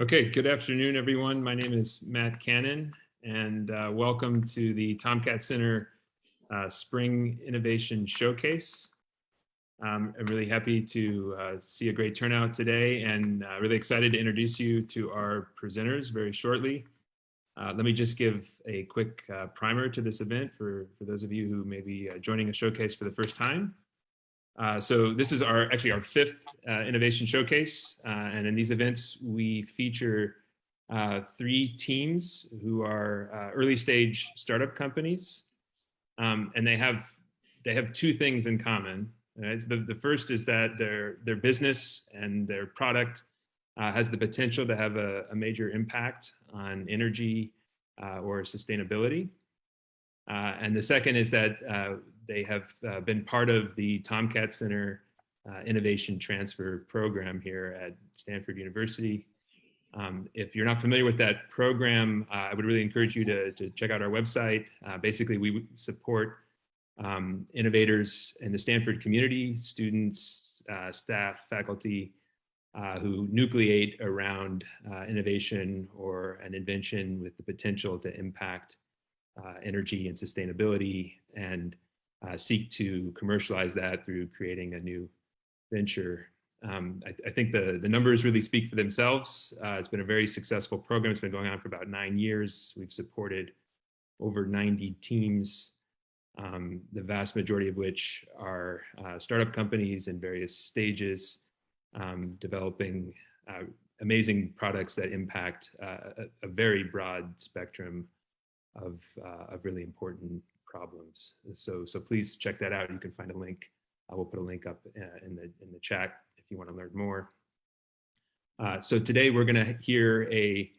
Okay, good afternoon, everyone. My name is Matt Kanan, and uh, welcome to the TomKat Center uh, Spring Innovation Showcase. Um, I'm really happy to uh, see a great turnout today and uh, really excited to introduce you to our presenters very shortly. Uh, let me just give a quick uh, primer to this event for, for those of you who may be joining a showcase for the first time. Uh, so this is our actually our fifth uh, innovation showcase. Uh, and in these events, we feature uh, three teams who are uh, early stage startup companies. Um, and they have they have two things in common. Right? So the, the first is that their, their business and their product has the potential to have a, a major impact on energy or sustainability. and the second is that they have uh, been part of the TomKat Center uh, Innovation Transfer Program here at Stanford University. Um, if you're not familiar with that program, uh, I would really encourage you to, to check out our website. Uh, basically, we support um, innovators in the Stanford community, students, uh, staff, faculty, uh, who nucleate around innovation or an invention with the potential to impact energy and sustainability and uh, seek to commercialize that through creating a new venture. Um, I, I, think the, the numbers really speak for themselves. Uh, it's been a very successful program. It's been going on for about nine years. We've supported over 90 teams, um, the vast majority of which are uh, startup companies in various stages, um, developing uh, amazing products that impact uh, a, a, very broad spectrum of, uh, of really important problems. So, so please check that out. You can find a link. I will put a link up uh, in the, in the chat if you want to learn more. Uh, so today we're going to hear a,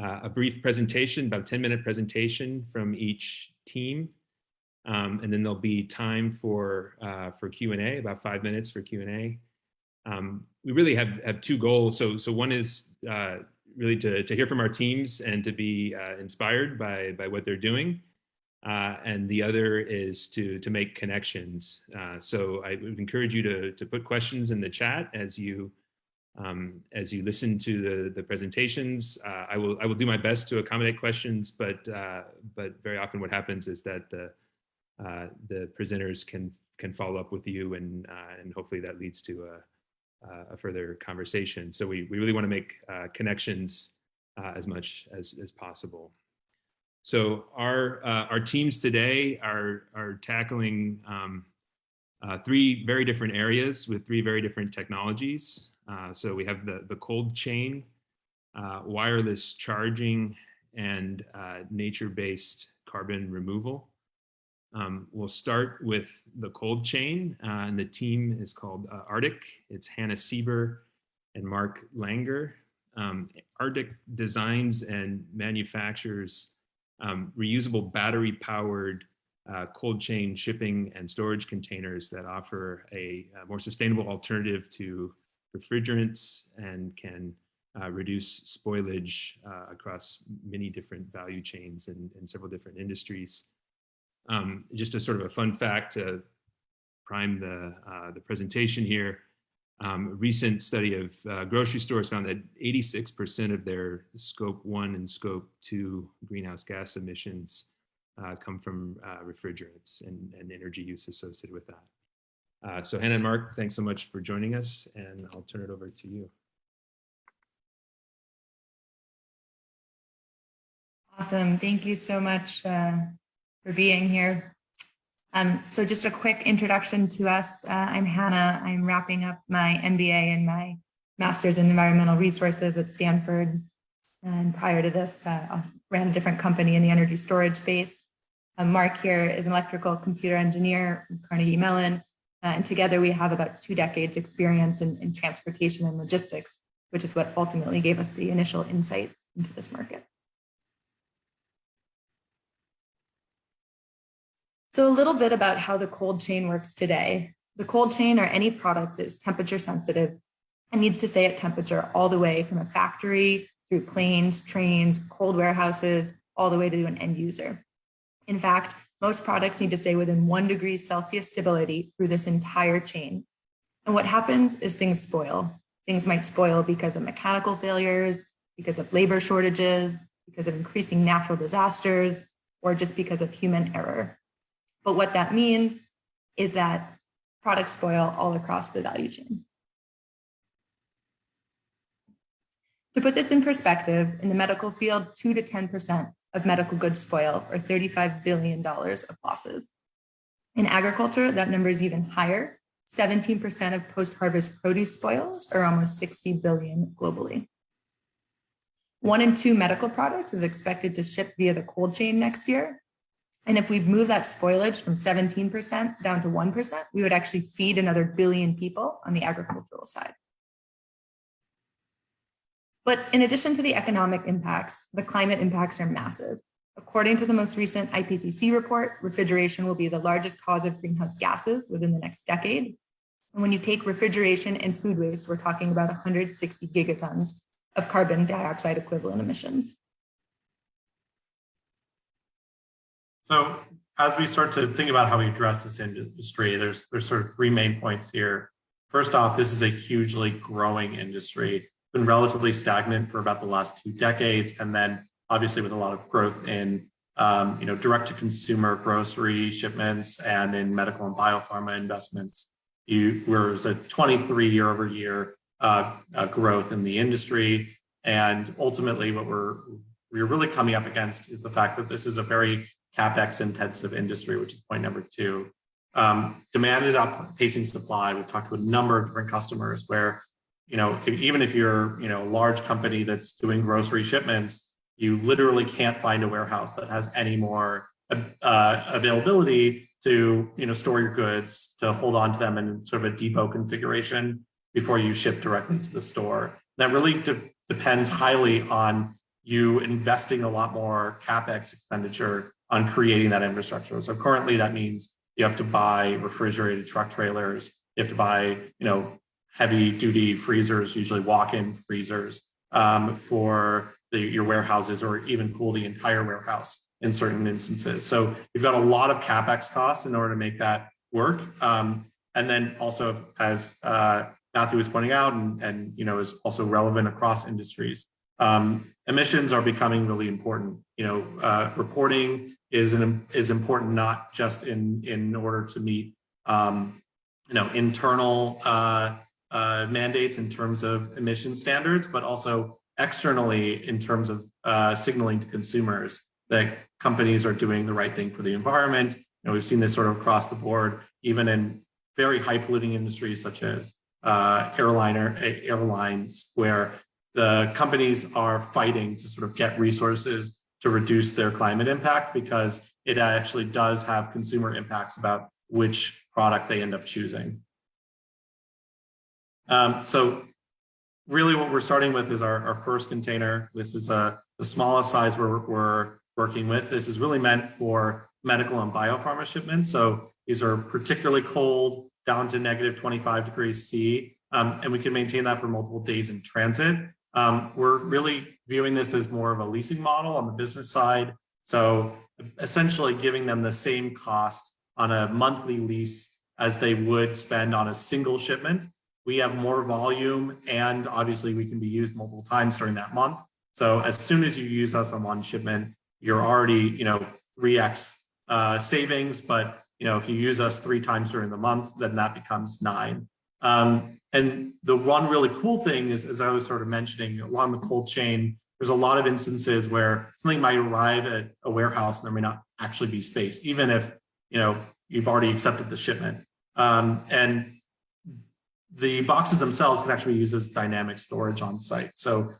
uh, a brief presentation, about 10 minute presentation from each team. Um, and then there'll be time for, uh, for Q&A, about five minutes for Q&A. Um, we really have, have two goals. So, so one is uh, really to, to hear from our teams and to be uh, inspired by, by what they're doing. Uh, and the other is to to make connections. Uh, so I would encourage you to to put questions in the chat as you um, as you listen to the the presentations. Uh, I will I will do my best to accommodate questions, but uh, but very often what happens is that the uh, the presenters can can follow up with you and and hopefully that leads to a, a further conversation. So we we really want to make connections as much as as possible. So our uh, our teams today are are tackling um, uh, three very different areas with three very different technologies. Uh, so we have the the cold chain, uh, wireless charging, and uh, nature-based carbon removal. Um, we'll start with the cold chain, uh, and the team is called Artyc. It's Hannah Sieber and Mark Langer. Um, Artyc designs and manufactures um, reusable battery powered uh, cold chain shipping and storage containers that offer a, a more sustainable alternative to refrigerants and can uh, reduce spoilage uh, across many different value chains and, and several different industries. Um, just a sort of a fun fact to prime the, uh, the presentation here, um, a recent study of uh, grocery stores found that 86% of their scope one and scope two greenhouse gas emissions uh, come from uh, refrigerants and, and, energy use associated with that. Uh, so Hannah and Mark, thanks so much for joining us and I'll turn it over to you. Awesome. Thank you so much uh, for being here. Um, so just a quick introduction to us. Uh, I'm Hannah. I'm wrapping up my MBA and my master's in environmental resources at Stanford. And prior to this, uh, I ran a different company in the energy storage space. Um, Mark here is an electrical computer engineer from Carnegie Mellon. Uh, and together we have about two decades experience in, in transportation and logistics, which is what ultimately gave us the initial insights into this market. So a little bit about how the cold chain works today. The cold chain or any product that is temperature sensitive and needs to stay at temperature all the way from a factory through planes, trains, cold warehouses, all the way to an end user. In fact, most products need to stay within one degree Celsius stability through this entire chain. And what happens is things spoil. Things might spoil because of mechanical failures, because of labor shortages, because of increasing natural disasters, or just because of human error. But what that means is that products spoil all across the value chain. To put this in perspective, in the medical field, 2 to 10% of medical goods spoil, or $35 billion of losses. In agriculture, that number is even higher. 17% of post-harvest produce spoils, or almost 60 billion globally. One in two medical products is expected to ship via the cold chain next year. And if we move that spoilage from 17% down to 1%, we would actually feed another billion people on the agricultural side. But in addition to the economic impacts, the climate impacts are massive. According to the most recent IPCC report, refrigeration will be the largest cause of greenhouse gases within the next decade. And when you take refrigeration and food waste, we're talking about 160 gigatons of carbon dioxide equivalent emissions. So as we start to think about how we address this industry, there's, there's sort of three main points here. First off, this is a hugely growing industry been relatively stagnant for about the last two decades, and then obviously with a lot of growth in um, you know direct to consumer grocery shipments and in medical and biopharma investments. You was a 23 year over year uh, uh, growth in the industry, and ultimately what we're we're really coming up against is the fact that this is a very capex intensive industry, which is point number two. Um, demand is outpacing supply. We've talked to a number of different customers where you know, if, even if you're, you know, a large company that's doing grocery shipments, you literally can't find a warehouse that has any more uh, availability to, you know, store your goods, to hold on to them in sort of a depot configuration before you ship directly to the store. That really de depends highly on you investing a lot more capex expenditure on creating that infrastructure. So currently that means you have to buy refrigerated truck trailers, you have to buy, you know, heavy duty freezers, usually walk-in freezers um, for the, your warehouses or even cool the entire warehouse in certain instances. So you've got a lot of CapEx costs in order to make that work. Um, and then also as uh, Matthew was pointing out and, and you know is also relevant across industries, um, emissions are becoming really important. You know, uh, reporting is an, is important not just in in order to meet um, you know internal uh, uh, mandates in terms of emission standards, but also externally in terms of uh, signaling to consumers that companies are doing the right thing for the environment. You know, we've seen this sort of across the board, even in very high polluting industries such as uh, airliner airlines, where the companies are fighting to sort of get resources to reduce their climate impact because it actually does have consumer impacts about which product they end up choosing. Um, so really what we're starting with is our, our first container. This is uh, the smallest size we're, we're working with. This is really meant for medical and biopharma shipments. So these are particularly cold, down to negative 25 degrees C, um, and we can maintain that for multiple days in transit. Um, we're really viewing this as more of a leasing model on the business side. So essentially giving them the same cost on a monthly lease as they would spend on a single shipment we have more volume and obviously we can be used multiple times during that month. So as soon as you use us on one shipment, you're already, you know, 3x uh, savings. But, you know, if you use us three times during the month, then that becomes nine. Um, and the one really cool thing is, as I was sort of mentioning, along the cold chain, there's a lot of instances where something might arrive at a warehouse and there may not actually be space, even if, you know, you've already accepted the shipment. Um, and the boxes themselves can actually be used as dynamic storage on site. So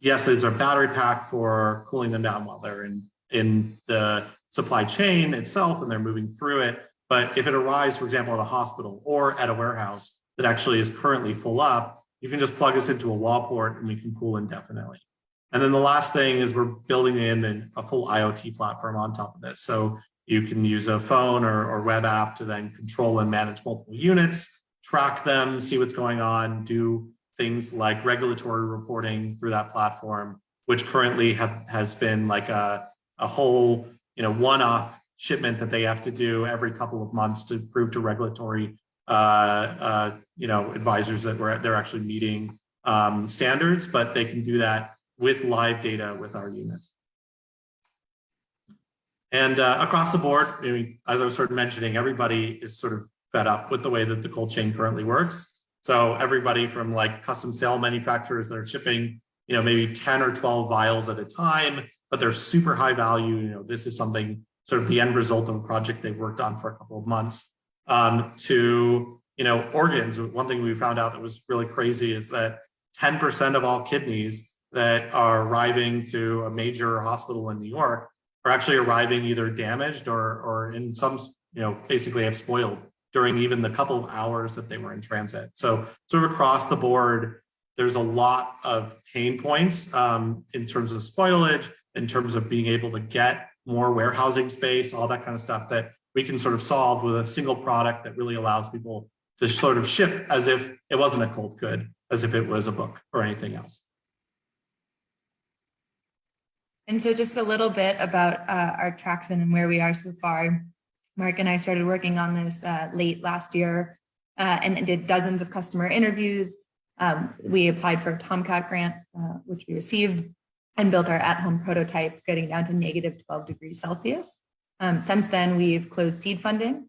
yes, there's a battery pack for cooling them down while they're in, in the supply chain itself and they're moving through it. But if it arrives, for example, at a hospital or at a warehouse that actually is currently full up, you can just plug us into a wall port and we can cool indefinitely. And then the last thing is we're building in a full IoT platform on top of this. So you can use a phone or, or web app to then control and manage multiple units track them, see what's going on, do things like regulatory reporting through that platform, which currently have, has been like a, a whole, you know, one-off shipment that they have to do every couple of months to prove to regulatory, you know, advisors that we're, they're actually meeting um, standards, but they can do that with live data with our units. And uh, across the board, I mean, as I was sort of mentioning, everybody is sort of fed up with the way that the cold chain currently works. So everybody from like custom cell manufacturers that are shipping, you know, maybe 10 or 12 vials at a time, but they're super high value. You know, this is something sort of the end result of a project they've worked on for a couple of months um, to, you know, organs. One thing we found out that was really crazy is that 10% of all kidneys that are arriving to a major hospital in New York are actually arriving either damaged or, or in some, you know, basically have spoiled during even the couple of hours that they were in transit. So sort of across the board, there's a lot of pain points um, in terms of spoilage, in terms of being able to get more warehousing space, all that kind of stuff that we can sort of solve with a single product that really allows people to sort of ship as if it wasn't a cold good, as if it was a book or anything else. And so just a little bit about uh, our traction and where we are so far. Mark and I started working on this uh, late last year uh, and did dozens of customer interviews. Um, we applied for a TomKat grant, uh, which we received, and built our at-home prototype, getting down to negative 12 degrees Celsius. Um, since then, we've closed seed funding,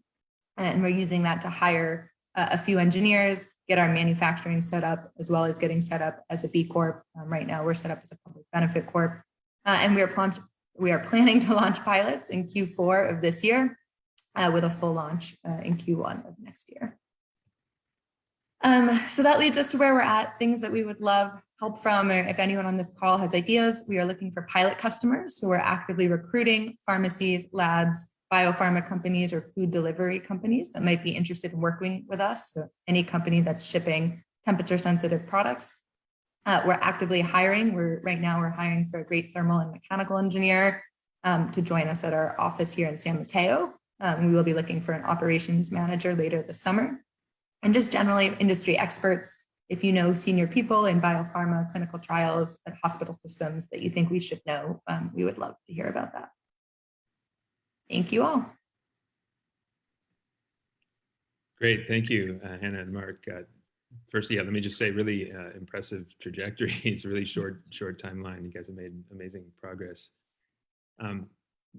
and we're using that to hire uh, a few engineers, get our manufacturing set up, as well as getting set up as a B Corp. Um, right now, we're set up as a public benefit corp. Uh, and we are, we are planning to launch pilots in Q4 of this year uh, with a full launch uh, in Q1 of next year. Um, so that leads us to where we're at, things that we would love help from, or if anyone on this call has ideas, we are looking for pilot customers. So we're actively recruiting pharmacies, labs, biopharma companies, or food delivery companies that might be interested in working with us. So any company that's shipping temperature sensitive products. Uh, we're actively hiring. We're right now we're hiring for a great thermal and mechanical engineer um, to join us at our office here in San Mateo. Um, we will be looking for an operations manager later this summer. And just generally industry experts, if you know senior people in biopharma, clinical trials, and hospital systems that you think we should know, um, we would love to hear about that. Thank you all. Great, thank you, uh, Hannah and Mark. Uh, first, yeah, let me just say really uh, impressive trajectories, really short, short timeline. You guys have made amazing progress. Um,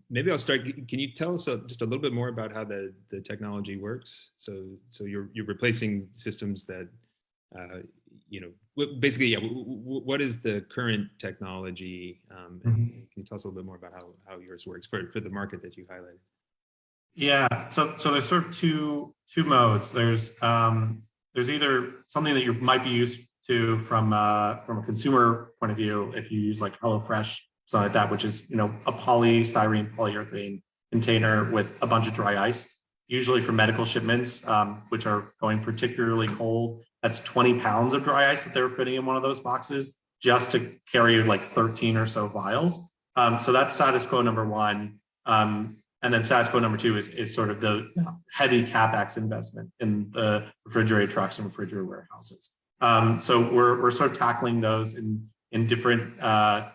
maybe I'll start. Can you tell us a, just a little bit more about how the, the technology works? So, so you're, you're replacing systems that, uh, you know, basically, yeah, what is the current technology? Um, and Mhm. can you tell us a little bit more about how, how yours works for, for the market that you highlighted? Yeah, so so there's sort of two two modes. There's um, there's either something that you might be used to from uh, from a consumer point of view, if you use like HelloFresh, something like that, which is you know a polystyrene polyurethane container with a bunch of dry ice, usually for medical shipments, um, which are going particularly cold. That's 20 pounds of dry ice that they were putting in one of those boxes just to carry like 13 or so vials. Um, so that's status quo number one. Um, and then status quo number two is, is sort of the heavy capex investment in the refrigerated trucks and refrigerated warehouses. Um, so we're, we're sort of tackling those in, in different, uh,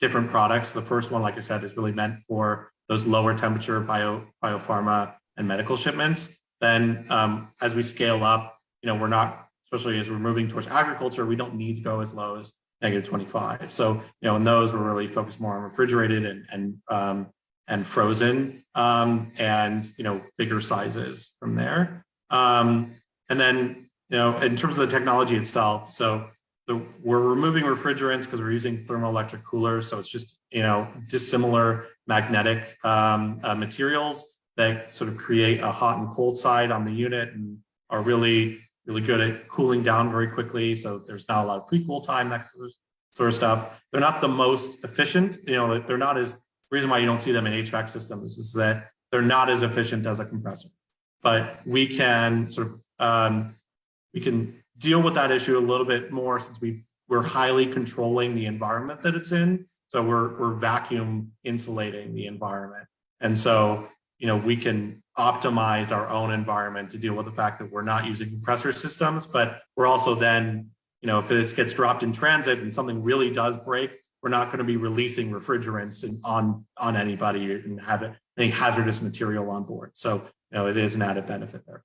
different products. The first one, like I said, is really meant for those lower temperature bio, biopharma and medical shipments. Then um, as we scale up, you know, we're not, especially as we're moving towards agriculture, we don't need to go as low as negative 25. So, you know, in those, we're really focused more on refrigerated and, and um, and frozen um, and you know bigger sizes from there. Um, and then you know in terms of the technology itself, so the, we're removing refrigerants because we're using thermoelectric coolers, so it's just you know dissimilar magnetic um, uh, materials that sort of create a hot and cold side on the unit and are really really good at cooling down very quickly. So there's not a lot of pre-cool time, that sort of stuff. They're not the most efficient, you know, they're not as reason why you don't see them in HVAC systems is that they're not as efficient as a compressor. But we can sort of um, we can deal with that issue a little bit more since we we're highly controlling the environment that it's in. So we're we're vacuum insulating the environment, and so you know we can optimize our own environment to deal with the fact that we're not using compressor systems, but we're also then you know if this gets dropped in transit and something really does break, we're not going to be releasing refrigerants on on anybody and have any hazardous material on board. So you know it is an added benefit there.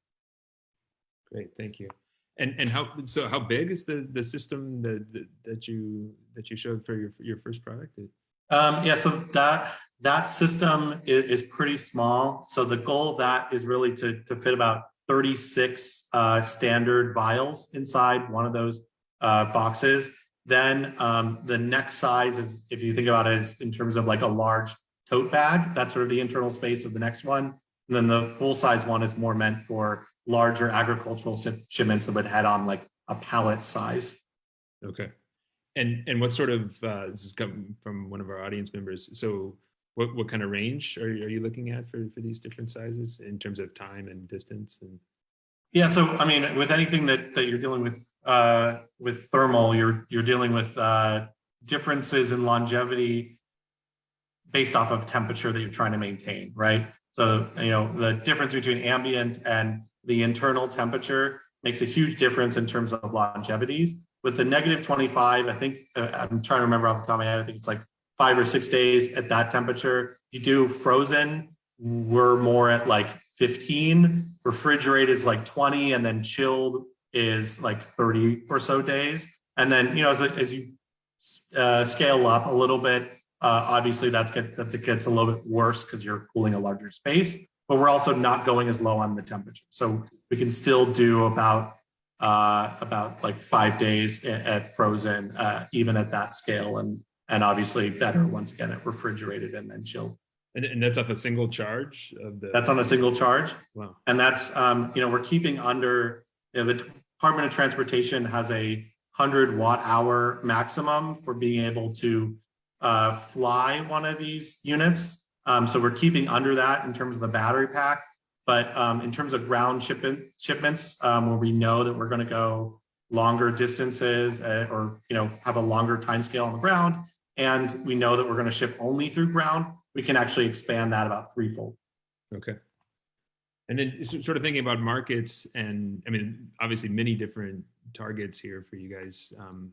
Great, thank you. And and how so? How big is the the system that that, that you that you showed for your your first product? Um, yeah, so that that system is, is pretty small. So the goal of that is really to to fit about 36 uh, standard vials inside one of those uh, boxes. Then um, the next size is, if you think about it, is in terms of like a large tote bag. That's sort of the internal space of the next one. And then the full size one is more meant for larger agricultural shipments that would head on like a pallet size. Okay. And and what sort of uh, this is coming from one of our audience members. So what what kind of range are you, are you looking at for for these different sizes in terms of time and distance and? Yeah, so I mean, with anything that that you're dealing with uh, with thermal, you're you're dealing with uh, differences in longevity based off of temperature that you're trying to maintain, right? So you know the difference between ambient and the internal temperature makes a huge difference in terms of longevities. With the negative 25, I think, uh, I'm trying to remember off the top of my head, I think it's like five or six days at that temperature. You do frozen, we're more at like 15, refrigerated is like 20, and then chilled is like 30 or so days. And then, you know, as, as you uh, scale up a little bit, uh, obviously that's get, that gets a little bit worse because you're cooling a larger space, but we're also not going as low on the temperature. So we can still do about uh, about like five days at, at frozen, uh, even at that scale, and and obviously better once again at refrigerated and then chilled. And, and that's off a single charge of the. That's on a single charge, Wow. and that's um, you know we're keeping under you know, the Department of Transportation has a hundred watt hour maximum for being able to uh, fly one of these units. Um, so we're keeping under that in terms of the battery pack. But um, in terms of ground shipment, shipments, um, where we know that we're going to go longer distances uh, or you know have a longer time scale on the ground, and we know that we're going to ship only through ground, we can actually expand that about threefold. Okay. And then sort of thinking about markets and I mean, obviously many different targets here for you guys. Um,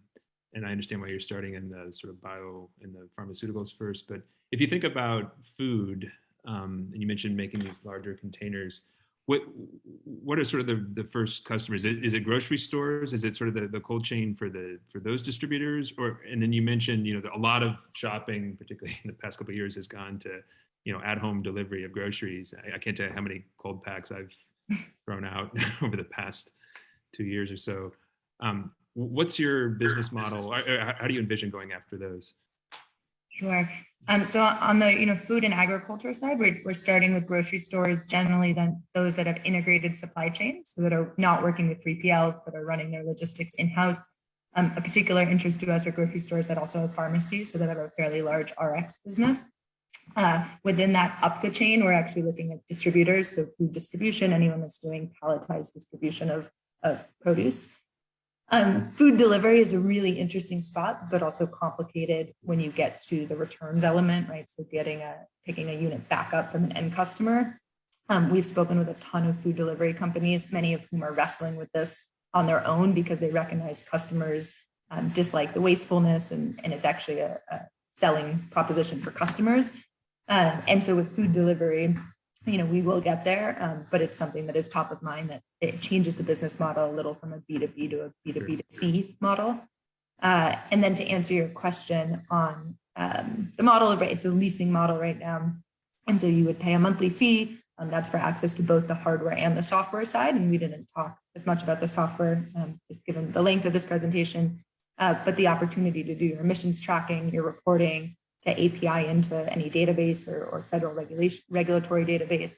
and I understand why you're starting in the sort of bio and the pharmaceuticals first, but if you think about food, um, and you mentioned making these larger containers. What what are sort of the, the first customers? Is it, is it grocery stores? Is it sort of the, the cold chain for the for those distributors? Or and then you mentioned you know a lot of shopping, particularly in the past couple of years, has gone to you know at home delivery of groceries. I, I can't tell you how many cold packs I've thrown out over the past two years or so. Um, what's your business model? How do you envision going after those? Sure. Um, so on the you know food and agriculture side, we're, we're starting with grocery stores, generally then those that have integrated supply chains, so that are not working with 3PLs, but are running their logistics in-house. Um, a particular interest to us are grocery stores that also have pharmacies, so that have a fairly large RX business. Uh, within that up the chain, we're actually looking at distributors, so food distribution, anyone that's doing palletized distribution of, of produce. Um, food delivery is a really interesting spot, but also complicated when you get to the returns element, right? So getting a, picking a unit back up from an end customer. Um, we've spoken with a ton of food delivery companies, many of whom are wrestling with this on their own because they recognize customers um, dislike the wastefulness and, and it's actually a, a selling proposition for customers. Uh, and so with food delivery, you know, we will get there, um, but it's something that is top of mind that it changes the business model a little from a B2B to a B2B to C model. Uh, and then to answer your question on um, the model, right, it's a leasing model right now. And so you would pay a monthly fee. Um, that's for access to both the hardware and the software side. And we didn't talk as much about the software, um, just given the length of this presentation, uh, but the opportunity to do your emissions tracking, your reporting, to API into any database or, or federal regulation, regulatory database,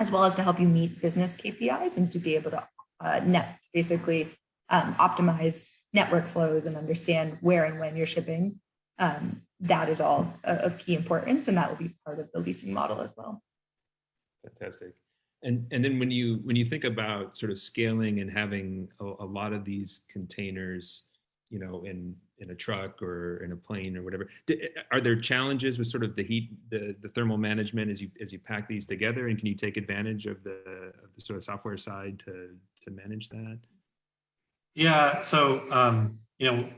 as well as to help you meet business KPIs and to be able to uh, net basically um, optimize network flows and understand where and when you're shipping. Um, that is all of key importance, and that will be part of the leasing model as well. Fantastic. And and then when you when you think about sort of scaling and having a, a lot of these containers, you know, in in a truck or in a plane or whatever. Are there challenges with sort of the heat, the, the thermal management as you as you pack these together, and can you take advantage of the, of the sort of software side to to manage that? Yeah, so um, you know,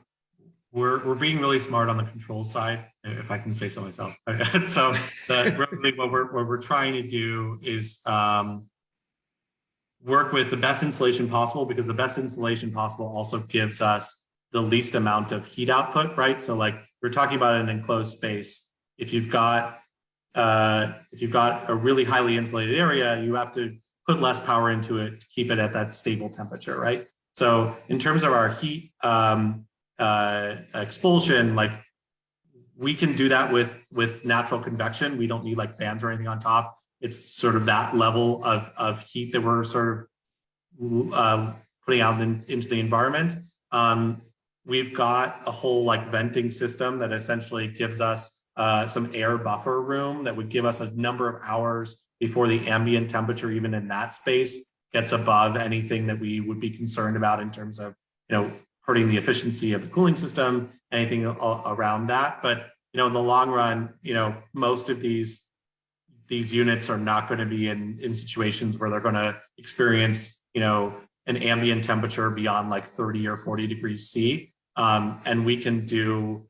we're we're being really smart on the control side, if I can say so myself. so the, what we're what we're trying to do is um, work with the best insulation possible because the best insulation possible also gives us the least amount of heat output, right? So like we're talking about an enclosed space. If you've got uh, if you've got a really highly insulated area, you have to put less power into it to keep it at that stable temperature, right? So in terms of our heat um, uh, expulsion, like we can do that with with natural convection. We don't need like fans or anything on top. It's sort of that level of of heat that we're sort of uh, putting out in, into the environment. Um, we've got a whole like venting system that essentially gives us uh, some air buffer room that would give us a number of hours before the ambient temperature, even in that space, gets above anything that we would be concerned about in terms of, you know, hurting the efficiency of the cooling system, anything around that. But, you know, in the long run, you know, most of these these units are not going to be in, in situations where they're going to experience, you know, an ambient temperature beyond like 30 or 40 degrees C. Um, and we can do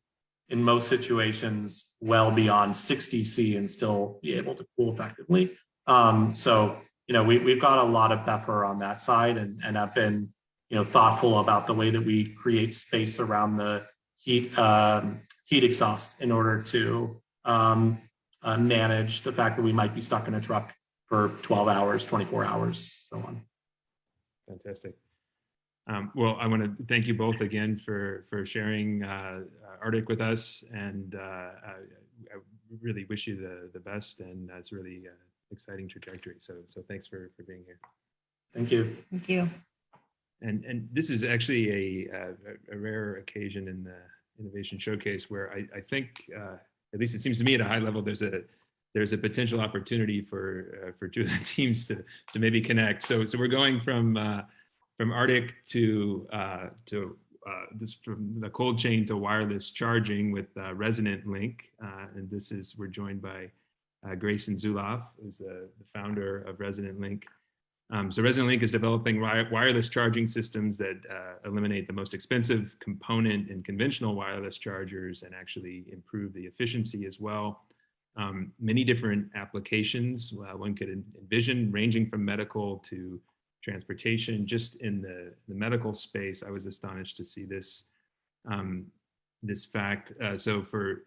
in most situations well beyond 60 C and still be able to cool effectively. Um, so, you know, we, we've got a lot of buffer on that side and, and have been, you know, thoughtful about the way that we create space around the heat, um, heat exhaust in order to um, uh, manage the fact that we might be stuck in a truck for 12 hours, 24 hours, so on. Fantastic. Um, well, I want to thank you both again for for sharing uh, Artyc with us, and uh, I, I, really wish you the the best. And that's really uh, exciting trajectory. So so thanks for for being here. Thank you. Thank you. And and this is actually a a, a rare occasion in the innovation showcase where I I think uh, at least it seems to me at a high level there's a there's a potential opportunity for uh, for two of the teams to to maybe connect. So so we're going from uh, from Artyc to uh, to uh, this from the cold chain to wireless charging with uh, Resonant Link, uh, and this is we're joined by uh, Grayson Zulauf, who's the, the, founder of Resonant Link. Um, so Resonant Link is developing wireless charging systems that uh, eliminate the most expensive component in conventional wireless chargers and actually improve the efficiency as well. Um, many different applications one could envision, ranging from medical to transportation. Just in the, the medical space, I was astonished to see this, um, this fact. Uh, so for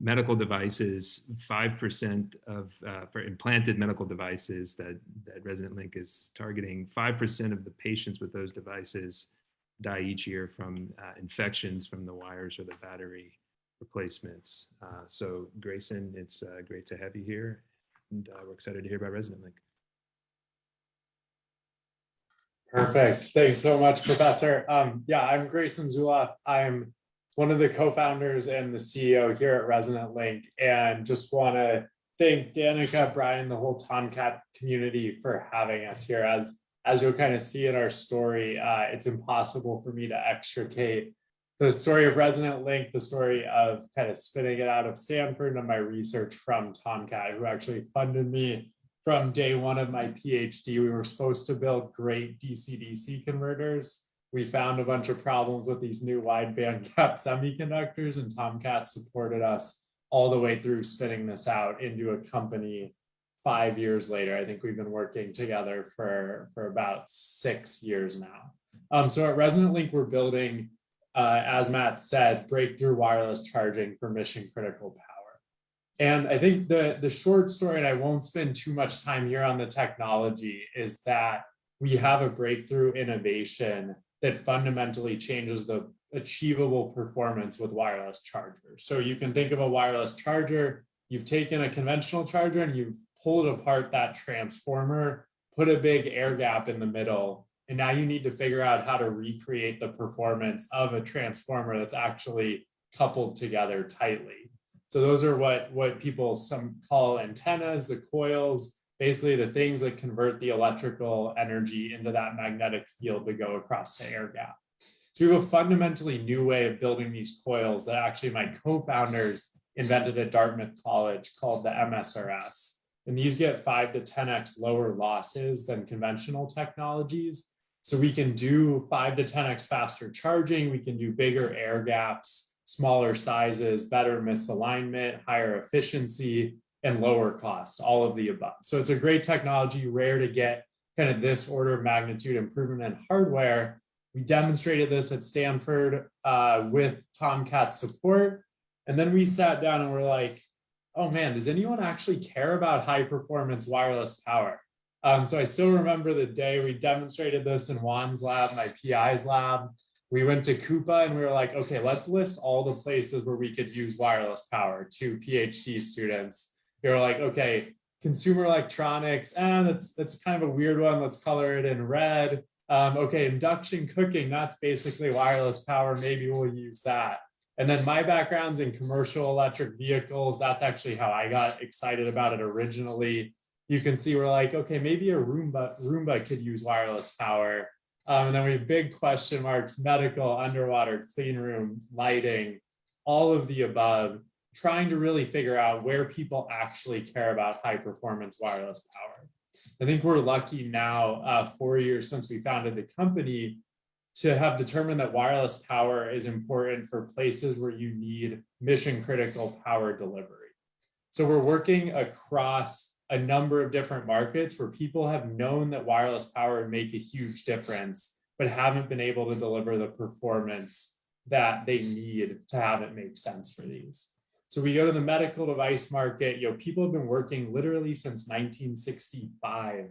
medical devices, 5% of, uh, for implanted medical devices that, that Resonant Link is targeting, 5% of the patients with those devices die each year from uh, infections from the wires or the battery replacements. Uh, so Grayson, it's uh, great to have you here and uh, we're excited to hear about Resonant Link. Perfect. Thanks so much, Professor. Um, yeah, I'm Grayson Zulauf. I'm one of the co-founders and the CEO here at Resonant Link, and just want to thank Danica, Brian, the whole TomKat community for having us here. As as you'll kind of see in our story, uh, it's impossible for me to extricate the story of Resonant Link, the story of kind of spinning it out of Stanford and my research from TomKat, who actually funded me from day one of my PhD, we were supposed to build great DC-DC converters. We found a bunch of problems with these new wide band gap semiconductors and TomKat supported us all the way through spinning this out into a company five years later. I think we've been working together for, for about six years now. Um, so at Resonant Link, we're building, uh, as Matt said, breakthrough wireless charging for mission critical power. And I think the, the short story, and I won't spend too much time here on the technology, is that we have a breakthrough innovation that fundamentally changes the achievable performance with wireless chargers. So you can think of a wireless charger, you've taken a conventional charger and you've pulled apart that transformer, put a big air gap in the middle, and now you need to figure out how to recreate the performance of a transformer that's actually coupled together tightly. So those are what, what people some call antennas, the coils, basically the things that convert the electrical energy into that magnetic field to go across the air gap. So we have a fundamentally new way of building these coils that actually my co-founders invented at Dartmouth College called the MSRS. And these get five to 10x lower losses than conventional technologies. So we can do five to 10x faster charging, we can do bigger air gaps, smaller sizes, better misalignment, higher efficiency, and lower cost, all of the above. So it's a great technology, rare to get kind of this order of magnitude improvement in hardware. We demonstrated this at Stanford uh, with TomKat support. And then we sat down and we're like, oh man, does anyone actually care about high performance wireless power? Um, so I still remember the day we demonstrated this in Juan's lab, my PI's lab. We went to Coupa and we were like, okay, let's list all the places where we could use wireless power to PhD students. We were like, okay, consumer electronics, and eh, that's that's kind of a weird one. Let's color it in red. Um, okay, induction cooking, that's basically wireless power. Maybe we'll use that. And then my background's in commercial electric vehicles. That's actually how I got excited about it originally you can see we're like, okay, maybe a Roomba, Roomba could use wireless power. Um, and then we have big question marks, medical, underwater, clean room, lighting, all of the above, trying to really figure out where people actually care about high performance wireless power. I think we're lucky now, uh, four years since we founded the company, to have determined that wireless power is important for places where you need mission critical power delivery. So we're working across a number of different markets where people have known that wireless power would make a huge difference, but haven't been able to deliver the performance that they need to have it make sense for these. So we go to the medical device market, you know, people have been working literally since 1965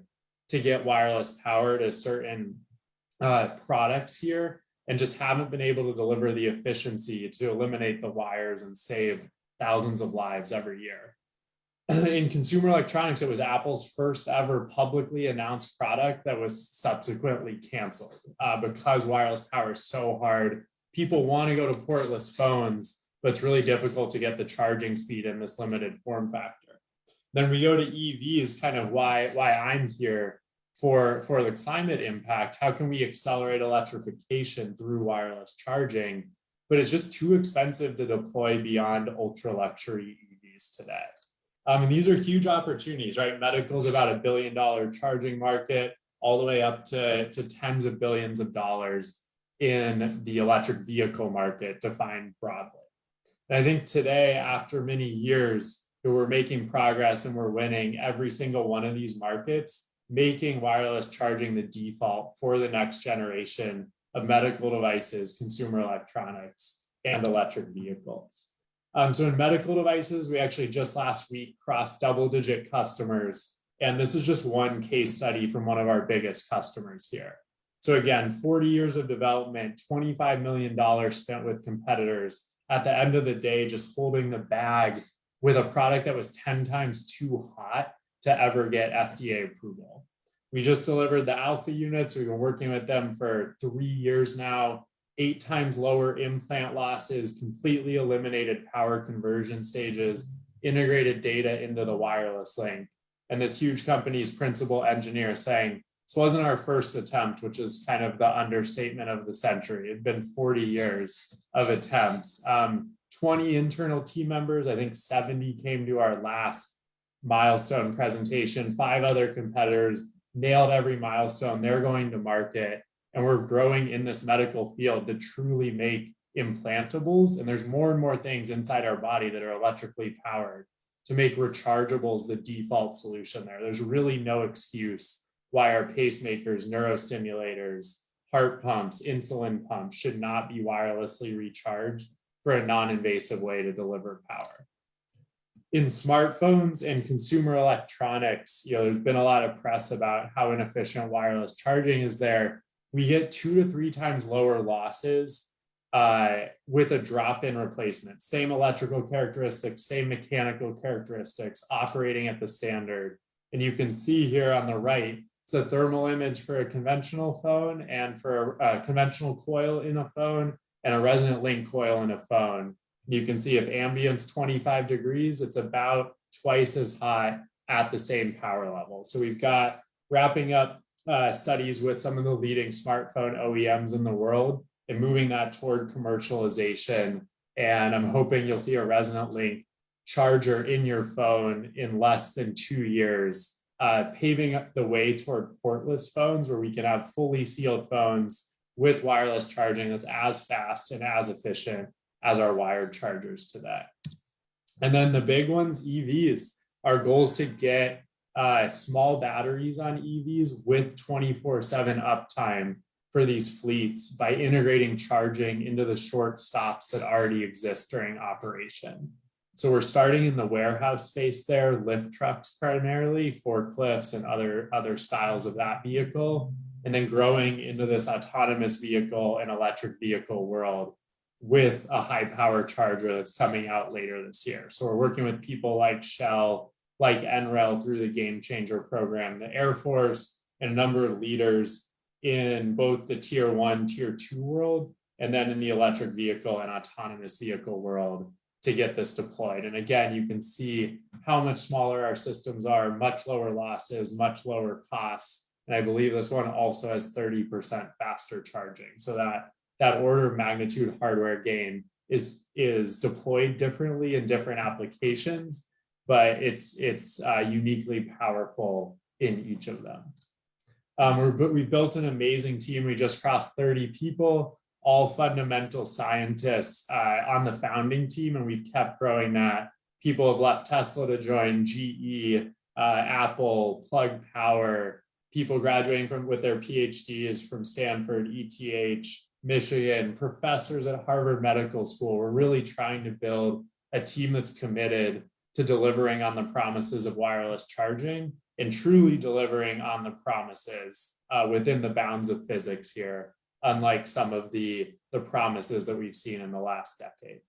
to get wireless power to certain uh, products here and just haven't been able to deliver the efficiency to eliminate the wires and save thousands of lives every year. in consumer electronics, it was Apple's first ever publicly announced product that was subsequently canceled uh, because wireless power is so hard. People want to go to portless phones, but it's really difficult to get the charging speed in this limited form factor. Then we go to EVs, kind of why, why I'm here for, for the climate impact. How can we accelerate electrification through wireless charging? But it's just too expensive to deploy beyond ultra luxury EVs today. Um, mean, these are huge opportunities, right? Medical is about a billion dollar charging market, all the way up to, to tens of billions of dollars in the electric vehicle market defined broadly. And I think today, after many years, we're making progress and we're winning every single one of these markets, making wireless charging the default for the next generation of medical devices, consumer electronics, and electric vehicles. Um, so in medical devices, we actually just last week crossed double digit customers. And this is just one case study from one of our biggest customers here. So again, 40 years of development, $25 million spent with competitors. At the end of the day, just holding the bag with a product that was 10 times too hot to ever get FDA approval. We just delivered the alpha units. We've been working with them for three years now eight times lower implant losses, completely eliminated power conversion stages, integrated data into the wireless link. And this huge company's principal engineer saying, this wasn't our first attempt, which is kind of the understatement of the century. It'd been 40 years of attempts. Um, 20 internal team members, I think 70 came to our last milestone presentation, five other competitors nailed every milestone. They're going to market and we're growing in this medical field to truly make implantables. And there's more and more things inside our body that are electrically powered to make rechargeables the default solution there. There's really no excuse why our pacemakers, neurostimulators, heart pumps, insulin pumps should not be wirelessly recharged for a non-invasive way to deliver power. In smartphones and consumer electronics, you know, there's been a lot of press about how inefficient wireless charging is there we get two to three times lower losses uh, with a drop-in replacement. Same electrical characteristics, same mechanical characteristics, operating at the standard. And you can see here on the right, it's a thermal image for a conventional phone and for a, conventional coil in a phone and a resonant link coil in a phone. You can see if ambient's 25 degrees, it's about twice as hot at the same power level. So we've got wrapping up uh, studies with some of the leading smartphone OEMs in the world and moving that toward commercialization. And I'm hoping you'll see a Resonant Link charger in your phone in less than two years, uh, paving up the way toward portless phones where we can have fully sealed phones with wireless charging that's as fast and as efficient as our wired chargers today. And then the big ones, EVs, our goal is to get uh, small batteries on EVs with 24 seven uptime for these fleets by integrating charging into the short stops that already exist during operation. So we're starting in the warehouse space there, lift trucks primarily, forklifts and other, other styles of that vehicle, and then growing into this autonomous vehicle and electric vehicle world with a high power charger that's coming out later this year. So we're working with people like Shell, like NREL through the Game Changer program, the Air Force, and a number of leaders in both the tier one, tier two world, and then in the electric vehicle and autonomous vehicle world to get this deployed. And again, you can see how much smaller our systems are, much lower losses, much lower costs. And I believe this one also has 30% faster charging. So that, that order of magnitude hardware gain is, is deployed differently in different applications, but it's, it's uh, uniquely powerful in each of them. Um, we're, we built an amazing team. We just crossed 30 people, all fundamental scientists uh, on the founding team, and we've kept growing that. People have left Tesla to join GE, uh, Apple, Plug Power, people graduating from with their PhDs from Stanford, ETH, Michigan, professors at Harvard Medical School. We're really trying to build a team that's committed to delivering on the promises of wireless charging and truly delivering on the promises uh, within the bounds of physics here, unlike some of the, the promises that we've seen in the last decade.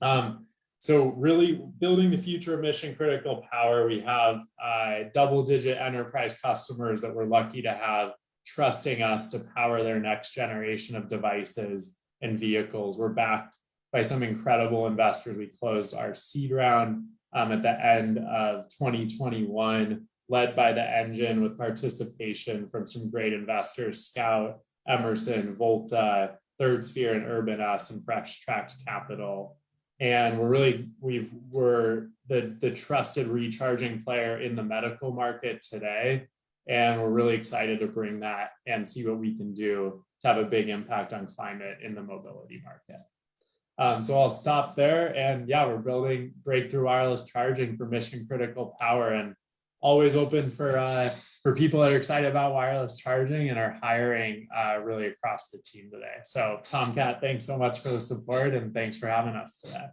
Um, so really building the future of mission critical power, we have uh, double digit enterprise customers that we're lucky to have trusting us to power their next generation of devices and vehicles. We're backed by some incredible investors. We closed our seed round um, at the end of 2021, led by the engine with participation from some great investors, Scout, Emerson, Volta, Third Sphere and Urban Us and Fresh Tracks Capital. And we're really, we've, we're the, the trusted recharging player in the medical market today. And we're really excited to bring that and see what we can do to have a big impact on climate in the mobility market. Um, so I'll stop there. And yeah, we're building breakthrough wireless charging for mission critical power and always open for uh, for people that are excited about wireless charging and are hiring uh, really across the team today. So TomKat, thanks so much for the support and thanks for having us today.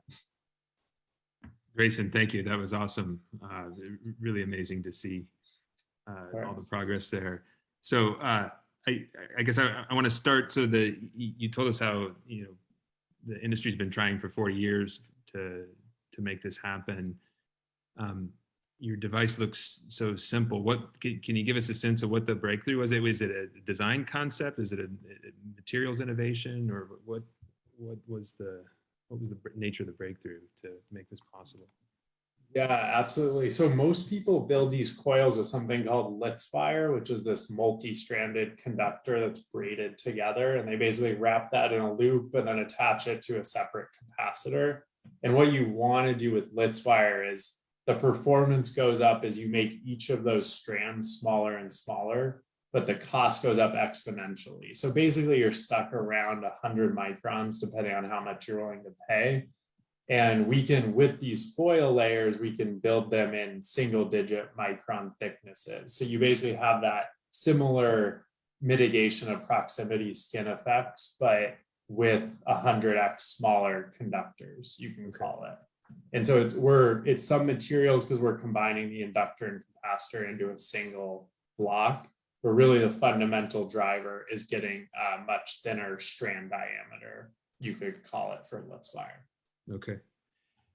Grayson, thank you. That was awesome. Uh, really amazing to see uh, all the progress there. So uh, I, I guess I, I want to start. So the you told us how you know the industry's been trying for 40 years to to make this happen. Um, your device looks so simple. What can, can, you give us a sense of what the breakthrough was? It was it a design concept? Is it a, a materials innovation, or what? What was the what was the nature of the breakthrough to make this possible? Yeah, absolutely. So most people build these coils with something called Litzwire, which is this multi-stranded conductor that's braided together. And they basically wrap that in a loop and then attach it to a separate capacitor. And what you want to do with Litzwire is the performance goes up as you make each of those strands smaller and smaller, but the cost goes up exponentially. So basically you're stuck around 100 microns, depending on how much you're willing to pay. And we can, with these foil layers, we can build them in single digit micron thicknesses. So you basically have that similar mitigation of proximity skin effects, but with 100x smaller conductors, you can call it. And so it's we're it's some materials because we're combining the inductor and capacitor into a single block. But really the fundamental driver is getting a much thinner strand diameter, you could call it for Litzwire. Okay.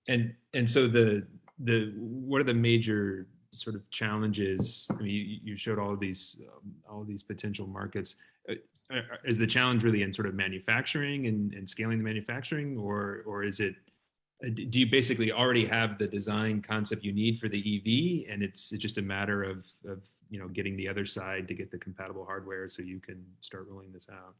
And and so the the what are the major sort of challenges? I mean, you, you showed all of these um, all these potential markets. Uh, uh, is the challenge really in sort of manufacturing and, and scaling the manufacturing, or or is it? Uh, do you basically already have the design concept you need for the EV, and it's, it's just a matter of of you know getting the other side to get the compatible hardware so you can start rolling this out?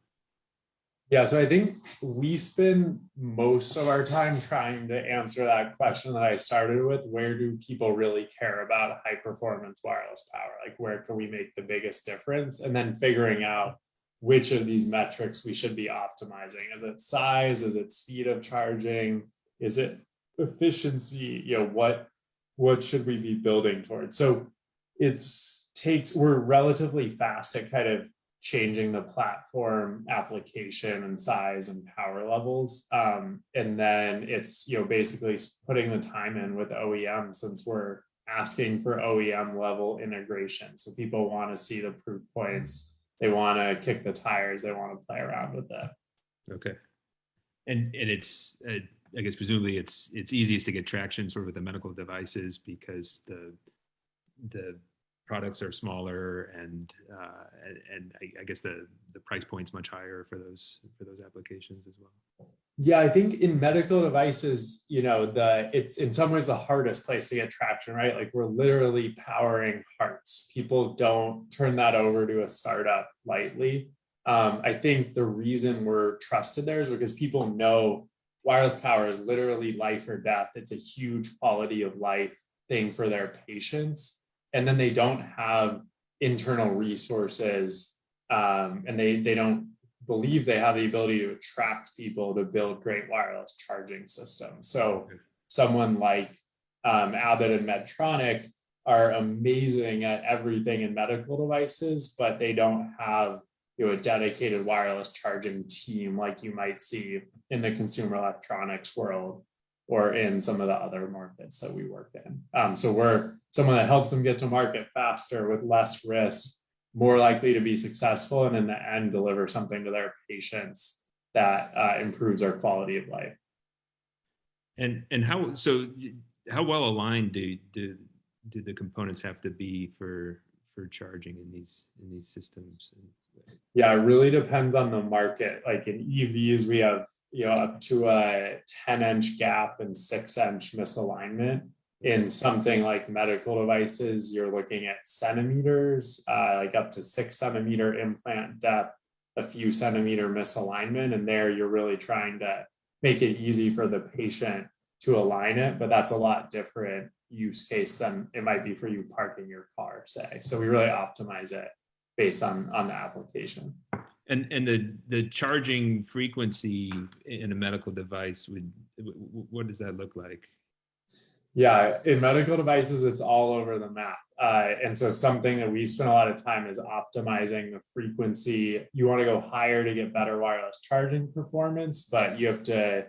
Yeah, so I think we spend most of our time trying to answer that question that I started with. Where do people really care about high performance wireless power? Like, where can we make the biggest difference? And then figuring out which of these metrics we should be optimizing. Is it size? Is it speed of charging? Is it efficiency? You know, what what should we be building towards? So it's takes we're relatively fast at kind of changing the platform application and size and power levels. Um, and then it's you know basically putting the time in with OEM since we're asking for OEM level integration. So people want to see the proof points. They want to kick the tires. They want to play around with it. Okay. And, and it's, uh, I guess presumably it's, it's easiest to get traction sort of with the medical devices because the, the products are smaller and, uh, and, I guess the, the price point's much higher for those, for those applications as well. Yeah, I think in medical devices, you know, the it's in some ways the hardest place to get traction, right? Like we're literally powering hearts. People don't turn that over to a startup lightly. Um, I think the reason we're trusted there is because people know wireless power is literally life or death. It's a huge quality of life thing for their patients. And then they don't have internal resources um, and they, they don't believe they have the ability to attract people to build great wireless charging systems. So someone like um, Abbott and Medtronic are amazing at everything in medical devices, but they don't have you know, a dedicated wireless charging team like you might see in the consumer electronics world or in some of the other markets that we work in. Um, so we're someone that helps them get to market faster with less risk, more likely to be successful, and in the end, deliver something to their patients that uh, improves our quality of life. And, and how, so how well aligned do, do, do the components have to be for, for charging in these, in these systems? Yeah, it really depends on the market. Like in EVs, we have you know up to a 10 inch gap and six inch misalignment. In something like medical devices, you're looking at centimeters, uh, like up to six centimeter implant depth, a few centimeter misalignment, and there you're really trying to make it easy for the patient to align it. But that's a lot different use case than it might be for you parking your car, say. So we really optimize it based on on the application. And, and the, the charging frequency in a medical device would, what does that look like? Yeah, in medical devices, it's all over the map. Uh, and so something that we've spent a lot of time is optimizing the frequency. You want to go higher to get better wireless charging performance, but you have to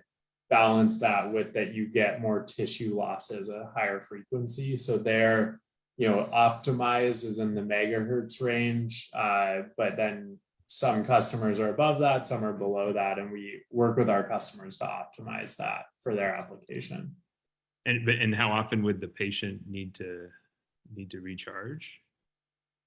balance that with that you get more tissue losses at a higher frequency. So there, you know, optimized is in the megahertz range, uh, but then some customers are above that, some are below that, and we work with our customers to optimize that for their application. And, but- and how often would the patient need to, need to recharge?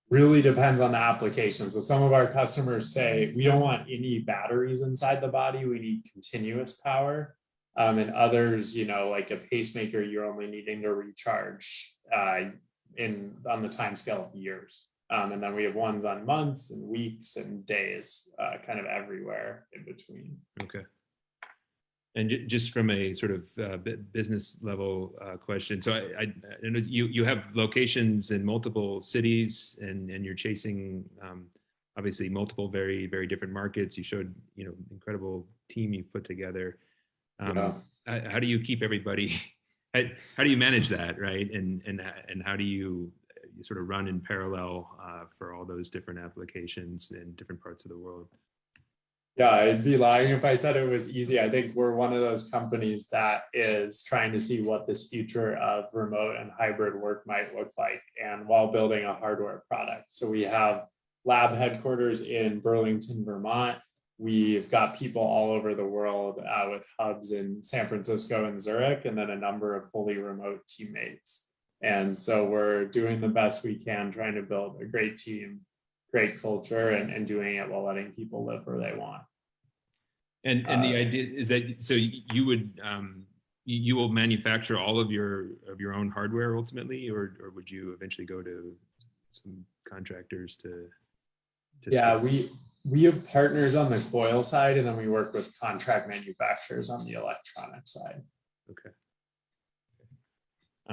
Really depends on the application. So some of our customers say, we don't want any batteries inside the body, we need continuous power. Um, and others, you know, like a pacemaker, you're only needing to recharge uh, in on the time scale of years. Um, and then we have ones on months and weeks and days, uh, kind of everywhere in between. Okay. And just from a sort of uh, business level uh, question, so I, I, I know you you have locations in multiple cities, and and you're chasing um, obviously multiple very very different markets. You showed you know incredible team you've put together. Um, Yeah. how, how do you keep everybody? How, how do you manage that, right? And and and how do you uh, you sort of run in parallel uh, for all those different applications in different parts of the world? Yeah, I'd be lying if I said it was easy. I think we're one of those companies that is trying to see what this future of remote and hybrid work might look like and while building a hardware product. So we have lab headquarters in Burlington, Vermont. We've got people all over the world uh, with hubs in San Francisco and Zurich, and then a number of fully remote teammates. And so we're doing the best we can, trying to build a great team, great culture, and, and doing it while letting people live where they want. And and the Uh, idea is that so you would um you, will manufacture all of your of your own hardware ultimately, or or would you eventually go to some contractors to? to Yeah, source? we, we have partners on the coil side and then we work with contract manufacturers on the electronic side. Okay.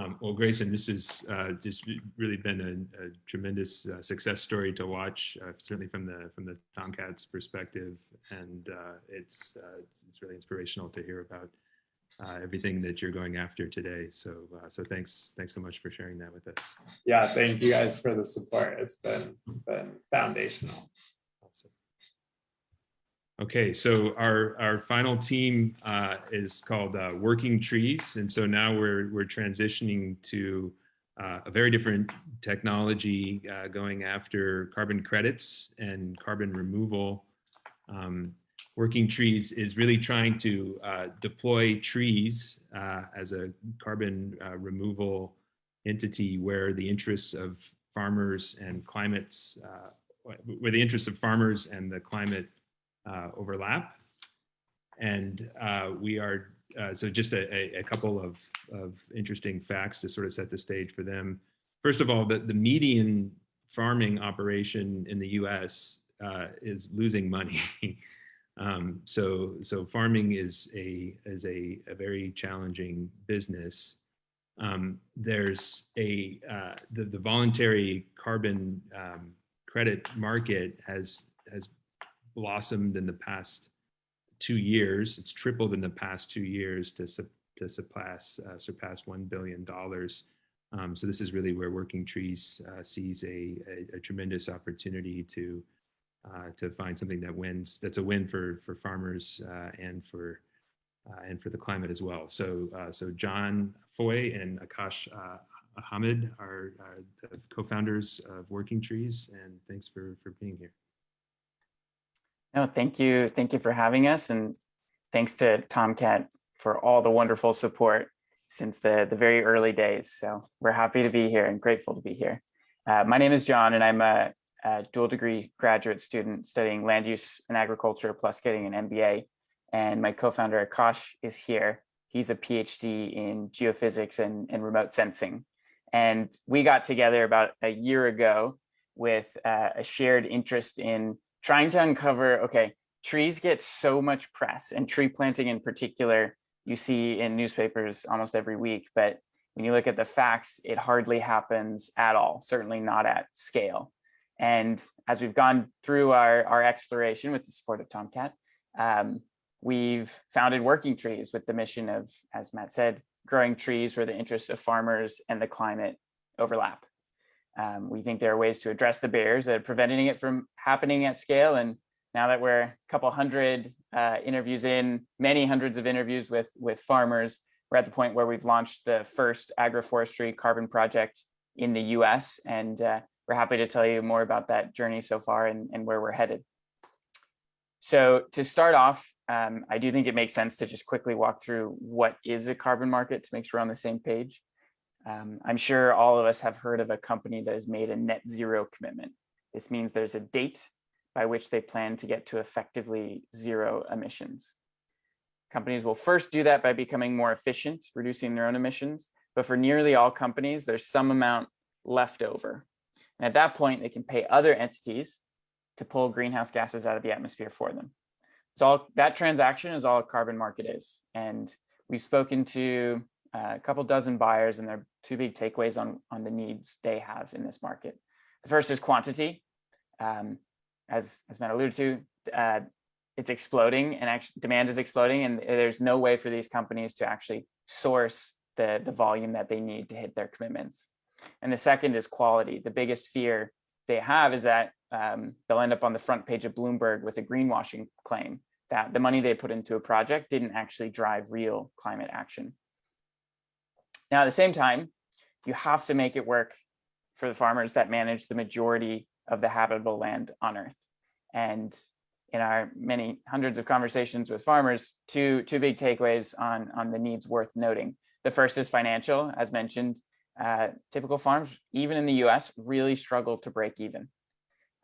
Um, well, Grayson, this has uh, just really been a, a tremendous uh, success story to watch, uh, certainly from the from the TomKat's perspective, and uh, it's uh, it's really inspirational to hear about uh, everything that you're going after today. So, so thanks, thanks so much for sharing that with us. Yeah, thank you guys for the support. It's been, been foundational. Okay, so our, our final team uh, is called uh, Working Trees. And so now we're, we're transitioning to uh, a very different technology uh, going after carbon credits and carbon removal. Um, Working Trees is really trying to uh, deploy trees uh, as a carbon removal entity where the interests of farmers and climates, where the interests of farmers and the climate overlap. And uh, we are, uh, so just a, a, a couple of, of interesting facts to sort of set the stage for them. First of all, the, the median farming operation in the US uh, is losing money. um, so, so farming is a, is a, a very challenging business. Um, there's a, uh, the, the voluntary carbon um, credit market has, has blossomed in the past two years. It's tripled in the past two years to, su- to surpass, uh, surpass $1 billion. Um, so this is really where Working Trees uh, sees a, a, a tremendous opportunity to, uh, to find something that wins, that's a win for, for farmers uh, and for, uh, and for the climate as well. So, uh, so John Foy and Akash uh, Ahamed are, are the co-founders of Working Trees, and thanks for, for being here. No, thank you. Thank you for having us. And thanks to TomKat for all the wonderful support since the, the very early days. So we're happy to be here and grateful to be here. Uh, my name is John and I'm a, a dual degree graduate student studying land use and agriculture plus getting an MBA. And my co-founder Akash is here. He's a PhD in geophysics and, and remote sensing. And we got together about a year ago with uh, a shared interest in trying to uncover, okay, trees get so much press and tree planting in particular, you see in newspapers almost every week, but when you look at the facts, it hardly happens at all, certainly not at scale. And as we've gone through our, our exploration with the support of TomKat, um, we've founded Working Trees with the mission of, as Matt said, growing trees where the interests of farmers and the climate overlap. Um, we think there are ways to address the barriers that are preventing it from happening at scale. And now that we're a couple hundred uh, interviews in, many hundreds of interviews with, with farmers, we're at the point where we've launched the first agroforestry carbon project in the US. And uh, we're happy to tell you more about that journey so far and, and where we're headed. So to start off, um, I do think it makes sense to just quickly walk through what is a carbon market to make sure we're on the same page. Um, I'm sure all of us have heard of a company that has made a net zero commitment. This means there's a date by which they plan to get to effectively zero emissions. Companies will first do that by becoming more efficient, reducing their own emissions. But for nearly all companies, there's some amount left over. And at that point, they can pay other entities to pull greenhouse gases out of the atmosphere for them. So all, that transaction is all a carbon market is. And we've spoken to uh, a couple dozen buyers and their two big takeaways on, on the needs they have in this market. The first is quantity. Um, as, as Matt alluded to, uh, it's exploding and actually demand is exploding and there's no way for these companies to actually source the, the volume that they need to hit their commitments. And the second is quality. The biggest fear they have is that um, they'll end up on the front page of Bloomberg with a greenwashing claim that the money they put into a project didn't actually drive real climate action. Now, at the same time, you have to make it work for the farmers that manage the majority of the habitable land on Earth. And in our many hundreds of conversations with farmers, two, two big takeaways on, on the needs worth noting. The first is financial, as mentioned, uh, typical farms, even in the US, really struggle to break even.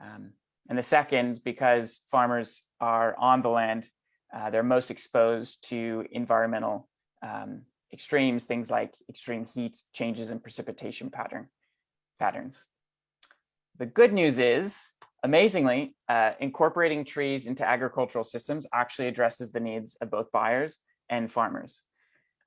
Um, and the second, because farmers are on the land, uh, they're most exposed to environmental um, extremes, things like extreme heat, changes in precipitation pattern patterns. The good news is, amazingly, uh, incorporating trees into agricultural systems actually addresses the needs of both buyers and farmers.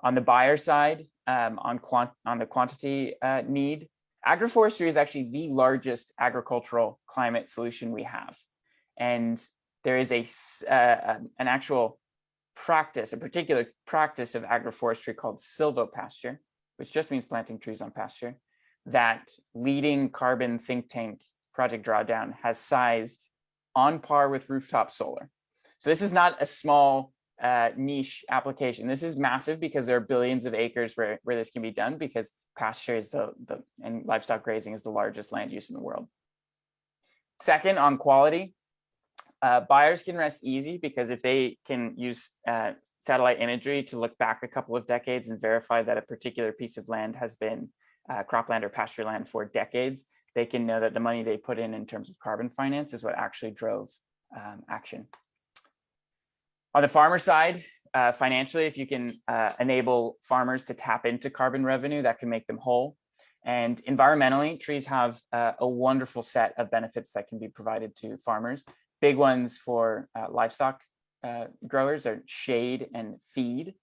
On the buyer side, um, on, quant on the quantity uh, need, agroforestry is actually the largest agricultural climate solution we have. And there is a uh, an actual practice, a particular practice of agroforestry called silvopasture, which just means planting trees on pasture, that leading carbon think tank Project Drawdown has sized on par with rooftop solar. So this is not a small uh, niche application. This is massive because there are billions of acres where, where this can be done because pasture is the, the and livestock grazing is the largest land use in the world. Second, on quality, uh, buyers can rest easy because if they can use uh, satellite imagery to look back a couple of decades and verify that a particular piece of land has been uh, cropland or pasture land for decades, they can know that the money they put in in terms of carbon finance is what actually drove um, action. On the farmer side, uh, financially, if you can uh, enable farmers to tap into carbon revenue, that can make them whole. And environmentally, trees have uh, a wonderful set of benefits that can be provided to farmers. Big ones for uh, livestock uh, growers are shade and feed,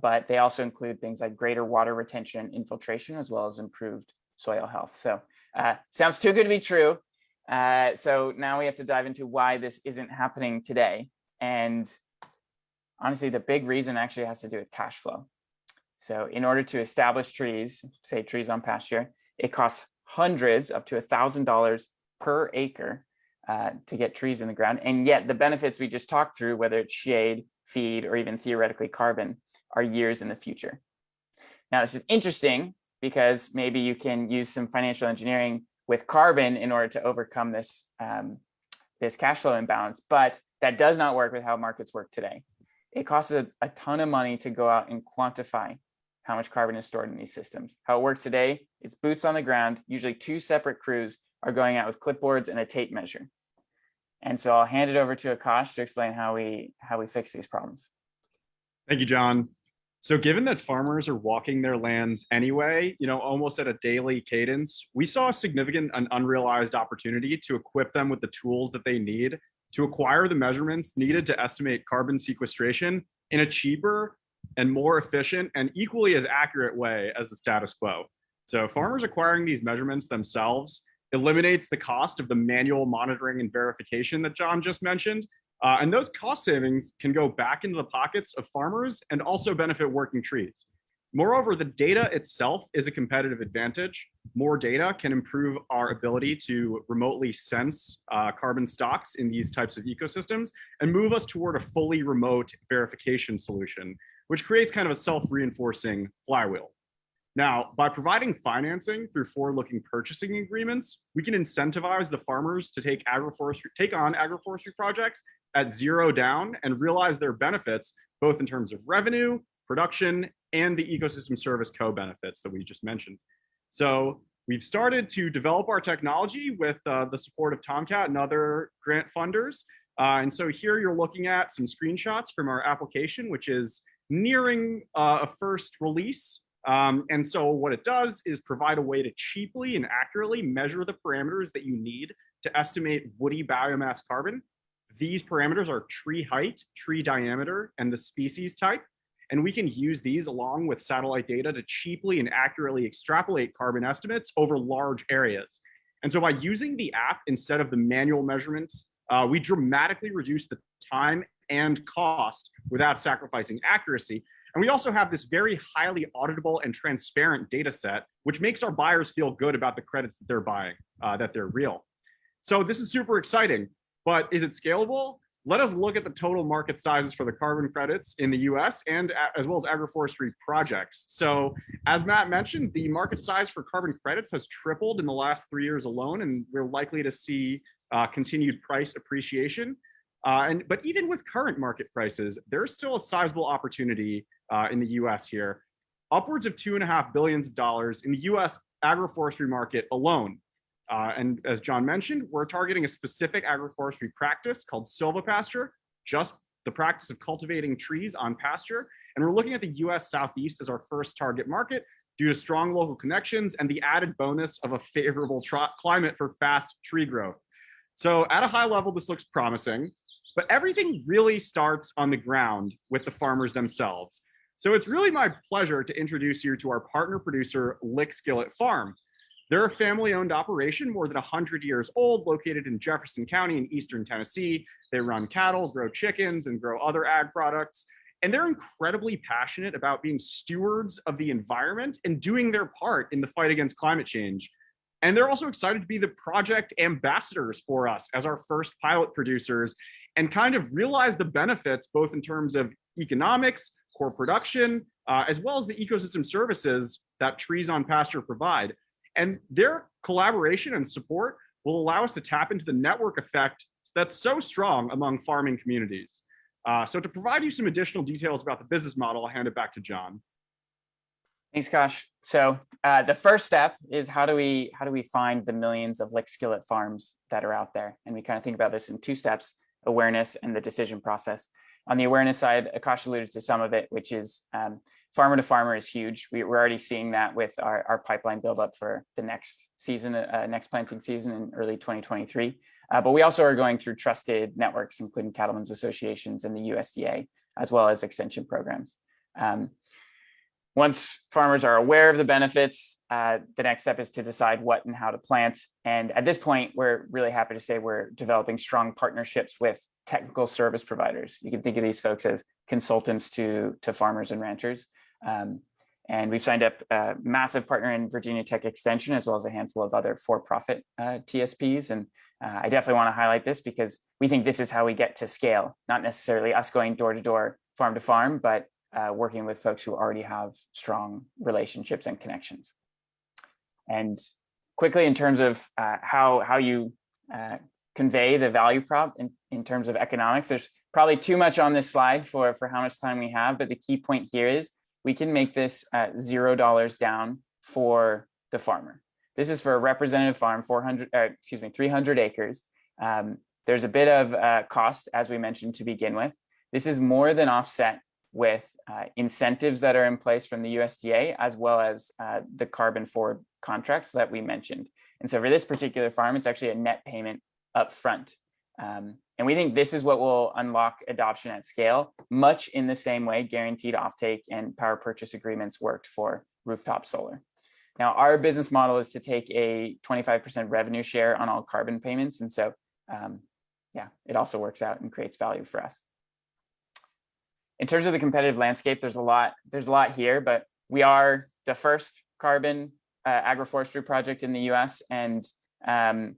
but they also include things like greater water retention infiltration, as well as improved soil health. So uh, sounds too good to be true. so now we have to dive into why this isn't happening today. And honestly, the big reason actually has to do with cash flow. So in order to establish trees, say trees on pasture, it costs hundreds up to a thousand dollars per acre uh, to get trees in the ground. And yet the benefits we just talked through, whether it's shade, feed, or even theoretically carbon, are years in the future. Now, this is interesting because maybe you can use some financial engineering with carbon in order to overcome this, um, this cash flow imbalance, but that does not work with how markets work today it costs a, a ton of money to go out and quantify how much carbon is stored in these systems. How it works today is boots on the ground, usually two separate crews are going out with clipboards and a tape measure. And so I'll hand it over to Akash to explain how we how we fix these problems. Thank you, John. So given that farmers are walking their lands anyway, you know, almost at a daily cadence, we saw a significant and unrealized opportunity to equip them with the tools that they need to acquire the measurements needed to estimate carbon sequestration in a cheaper and more efficient and equally as accurate way as the status quo. So farmers acquiring these measurements themselves eliminates the cost of the manual monitoring and verification that John just mentioned. Uh, and those cost savings can go back into the pockets of farmers and also benefit working trees. Moreover, the data itself is a competitive advantage. More data can improve our ability to remotely sense uh, carbon stocks in these types of ecosystems and move us toward a fully remote verification solution, which creates kind of a self-reinforcing flywheel. Now, by providing financing through forward-looking purchasing agreements, we can incentivize the farmers to take agroforestry, take on agroforestry projects at zero down and realize their benefits, both in terms of revenue, production, and the ecosystem service co-benefits that we just mentioned. So we've started to develop our technology with uh, the support of TomKat and other grant funders. Uh, and so here you're looking at some screenshots from our application, which is nearing uh, a first release. Um, and so what it does is provide a way to cheaply and accurately measure the parameters that you need to estimate woody biomass carbon. These parameters are tree height, tree diameter, and the species type. And we can use these along with satellite data to cheaply and accurately extrapolate carbon estimates over large areas. And so by using the app instead of the manual measurements, uh, we dramatically reduce the time and cost without sacrificing accuracy. And we also have this very highly auditable and transparent data set, which makes our buyers feel good about the credits that they're buying, uh, that they're real. So this is super exciting, but is it scalable? let us look at the total market sizes for the carbon credits in the US and as well as agroforestry projects. So as Matt mentioned, the market size for carbon credits has tripled in the last three years alone, and we're likely to see uh, continued price appreciation. Uh, and But even with current market prices, there's still a sizable opportunity uh, in the US here. Upwards of two and a half billions of dollars in the US agroforestry market alone uh, and as John mentioned, we're targeting a specific agroforestry practice called silvopasture, just the practice of cultivating trees on pasture. And we're looking at the US Southeast as our first target market due to strong local connections and the added bonus of a favorable climate for fast tree growth. So at a high level, this looks promising, but everything really starts on the ground with the farmers themselves. So it's really my pleasure to introduce you to our partner producer, Lick Skillet Farm. They're a family-owned operation, more than 100 years old, located in Jefferson County in eastern Tennessee. They run cattle, grow chickens, and grow other ag products. And they're incredibly passionate about being stewards of the environment and doing their part in the fight against climate change. And they're also excited to be the project ambassadors for us as our first pilot producers and kind of realize the benefits, both in terms of economics, core production, uh, as well as the ecosystem services that trees on pasture provide. And their collaboration and support will allow us to tap into the network effect that's so strong among farming communities. Uh, so to provide you some additional details about the business model, I'll hand it back to John. Thanks, Kosh. So uh, the first step is how do we how do we find the millions of lick skillet farms that are out there? And we kind of think about this in two steps, awareness and the decision process. On the awareness side, Akash alluded to some of it, which is um, farmer to farmer is huge. We, are already seeing that with our, our pipeline buildup for the next season, uh, next planting season in early 2023. Uh, but we also are going through trusted networks, including cattlemen's associations and the USDA, as well as extension programs. Um, once farmers are aware of the benefits, uh, the next step is to decide what and how to plant. And at this point, we're really happy to say we're developing strong partnerships with technical service providers. You can think of these folks as consultants to, to farmers and ranchers. Um, and we've signed up a massive partner in Virginia Tech Extension, as well as a handful of other for-profit uh, TSPs. And uh, I definitely want to highlight this because we think this is how we get to scale, not necessarily us going door to door, farm to farm, but uh, working with folks who already have strong relationships and connections. And quickly in terms of uh, how, how you uh, convey the value prop in, in terms of economics, there's probably too much on this slide for, for how much time we have, but the key point here is we can make this at zero dollars down for the farmer. This is for a representative farm, 400, uh, excuse me, 300 acres. Um, there's a bit of uh, cost, as we mentioned to begin with. This is more than offset with uh, incentives that are in place from the USDA, as well as uh, the carbon forward contracts that we mentioned. And so for this particular farm, it's actually a net payment up front. Um, and we think this is what will unlock adoption at scale, much in the same way guaranteed offtake and power purchase agreements worked for rooftop solar. Now, our business model is to take a 25% revenue share on all carbon payments. And so, um, yeah, it also works out and creates value for us. In terms of the competitive landscape, there's a lot, there's a lot here, but we are the first carbon uh, agroforestry project in the US. And um,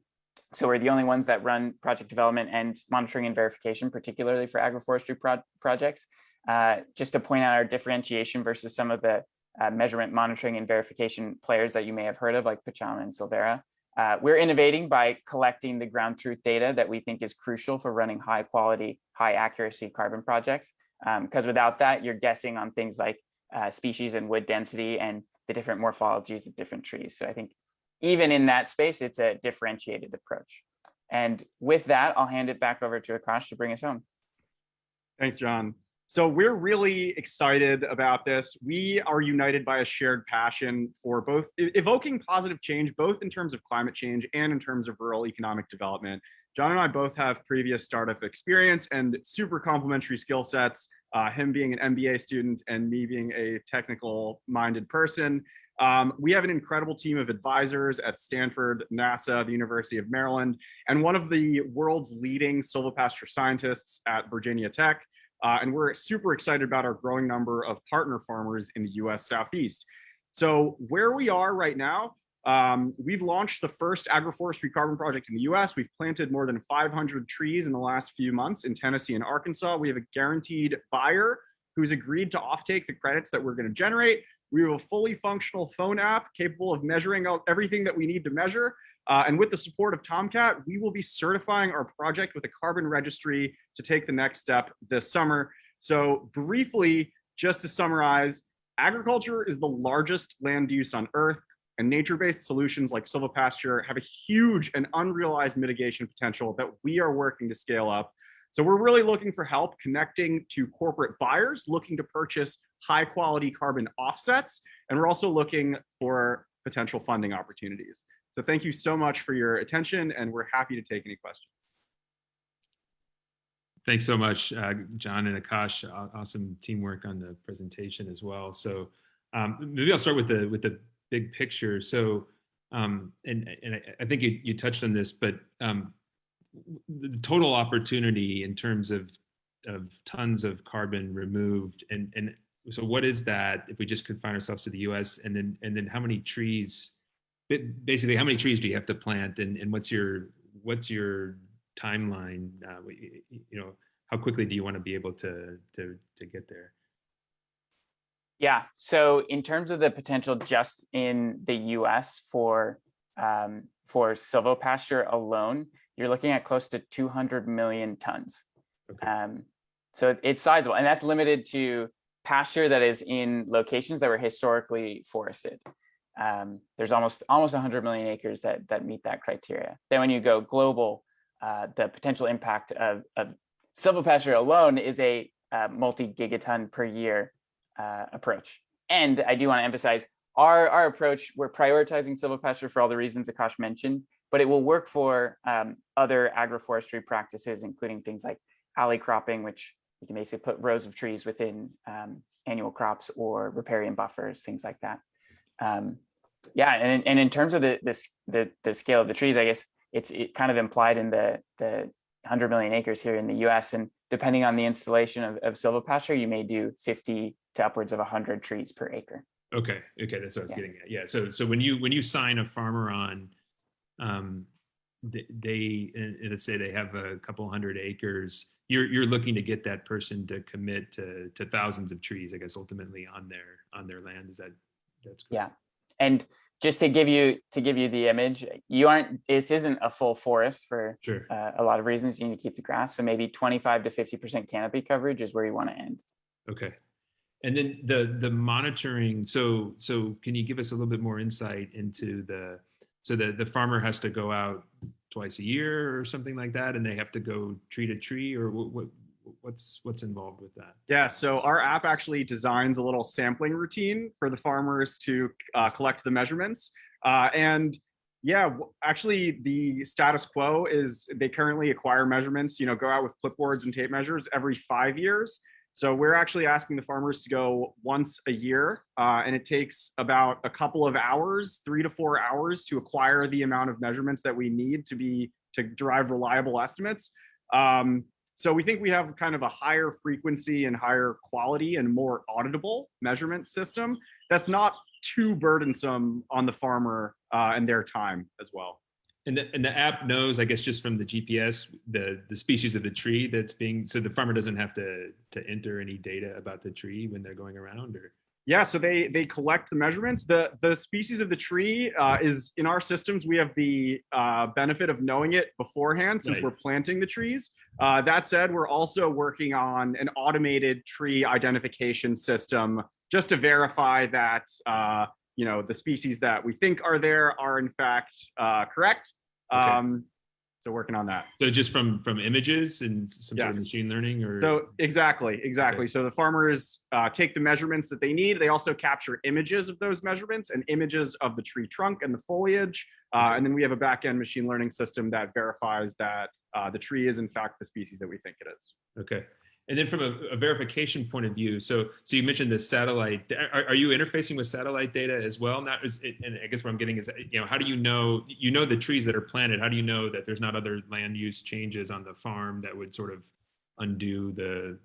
so we're the only ones that run project development and monitoring and verification, particularly for agroforestry pro projects. Uh, just to point out our differentiation versus some of the uh, measurement monitoring and verification players that you may have heard of like Pachama and Sylvera. Uh, we're innovating by collecting the ground truth data that we think is crucial for running high quality, high accuracy carbon projects. Because um, without that, you're guessing on things like uh, species and wood density and the different morphologies of different trees. So I think even in that space, it's a differentiated approach. And with that, I'll hand it back over to Akash to bring us home. Thanks, John. So we're really excited about this. We are united by a shared passion for both evoking positive change, both in terms of climate change and in terms of rural economic development. John and I both have previous startup experience and super complementary skill sets, uh, him being an MBA student and me being a technical minded person. Um, we have an incredible team of advisors at Stanford, NASA, the University of Maryland, and one of the world's leading silvopasture scientists at Virginia Tech. Uh, and we're super excited about our growing number of partner farmers in the US Southeast. So where we are right now, um, we've launched the first agroforestry carbon project in the US. We've planted more than 500 trees in the last few months in Tennessee and Arkansas. We have a guaranteed buyer who's agreed to offtake the credits that we're gonna generate. We have a fully functional phone app capable of measuring out everything that we need to measure. Uh, and with the support of TomKat, we will be certifying our project with a carbon registry to take the next step this summer. So briefly, just to summarize, agriculture is the largest land use on earth and nature-based solutions like silvopasture have a huge and unrealized mitigation potential that we are working to scale up. So we're really looking for help connecting to corporate buyers looking to purchase high quality carbon offsets. And we're also looking for potential funding opportunities. So thank you so much for your attention and we're happy to take any questions. Thanks so much, uh, John and Akash. Awesome teamwork on the presentation as well. So um, maybe I'll start with the with the big picture. So um, and and I, I think you, you touched on this, but um, the total opportunity in terms of of tons of carbon removed. And, and so what is that if we just confine ourselves to the US and then, and then how many trees, ba- basically how many trees do you have to plant and, and what's your, what's your timeline? Uh, you know, how quickly do you want to be able to, to, to get there? Yeah, so in terms of the potential just in the US for um, for silvopasture alone, you're looking at close to 200 million tons. Okay. Um, so it's sizable, and that's limited to pasture that is in locations that were historically forested. Um, there's almost almost 100 million acres that that meet that criteria. Then when you go global, uh, the potential impact of, of silvopasture alone is a uh, multi-gigaton per year uh, approach. And I do want to emphasize our, our approach, we're prioritizing silvopasture for all the reasons Akash mentioned, but it will work for um, other agroforestry practices, including things like alley cropping, which you can basically put rows of trees within um, annual crops or riparian buffers, things like that. Um, yeah, and, and in terms of the, this, the, the scale of the trees, I guess it's it kind of implied in the, the 100 million acres here in the US. And depending on the installation of, of silvopasture, you may do 50 to upwards of 100 trees per acre. Okay, okay, that's what I was Yeah. getting at. Yeah, so so when you when you sign a farmer on, um, th- they and and let's say they have a couple hundred acres, you're you're looking to get that person to commit to to thousands of trees, I guess, ultimately on their on their land. Is that that's correct? Yeah. And just to give you to give you the image, you aren't it isn't a full forest for Sure. uh, a lot of reasons. You need to keep the grass. So maybe 25 to 50% canopy coverage is where you want to end. Okay. And then the the monitoring, so so can you give us a little bit more insight into the so the the farmer has to go out twice a year or something like that and they have to go tree to tree or what, what what's what's involved with that? Yeah, so our app actually designs a little sampling routine for the farmers to uh, collect the measurements. Uh, and yeah, actually the status quo is they currently acquire measurements, you know, go out with clipboards and tape measures every five years. So we're actually asking the farmers to go once a year, uh, and it takes about a couple of hours, three to four hours to acquire the amount of measurements that we need to be to derive reliable estimates. Um, so we think we have kind of a higher frequency and higher quality and more auditable measurement system that's not too burdensome on the farmer uh, and their time as well. And the, and the app knows, I guess, just from the GPS, the the species of the tree that's being, so the farmer doesn't have to to enter any data about the tree when they're going around or? Yeah, so they they collect the measurements. The the species of the tree uh, is in our systems. We have the uh, benefit of knowing it beforehand since Right. we're planting the trees. Uh, that said, we're also working on an automated tree identification system just to verify that uh, you know the species that we think are there are in fact uh, correct. Okay. Um, so working on that. So just from from images and some sort of machine learning or? So exactly, exactly. So the farmers uh, take the measurements that they need. They also capture images of those measurements and images of the tree trunk and the foliage. Uh, and then we have a back-end machine learning system that verifies that uh, the tree is in fact the species that we think it is. Okay. And then from a, a verification point of view, so so you mentioned the satellite. Are, are you interfacing with satellite data as well? Not, it, and I guess what I'm getting is, you know, how do you know you know the trees that are planted? How do you know that there's not other land use changes on the farm that would sort of undo the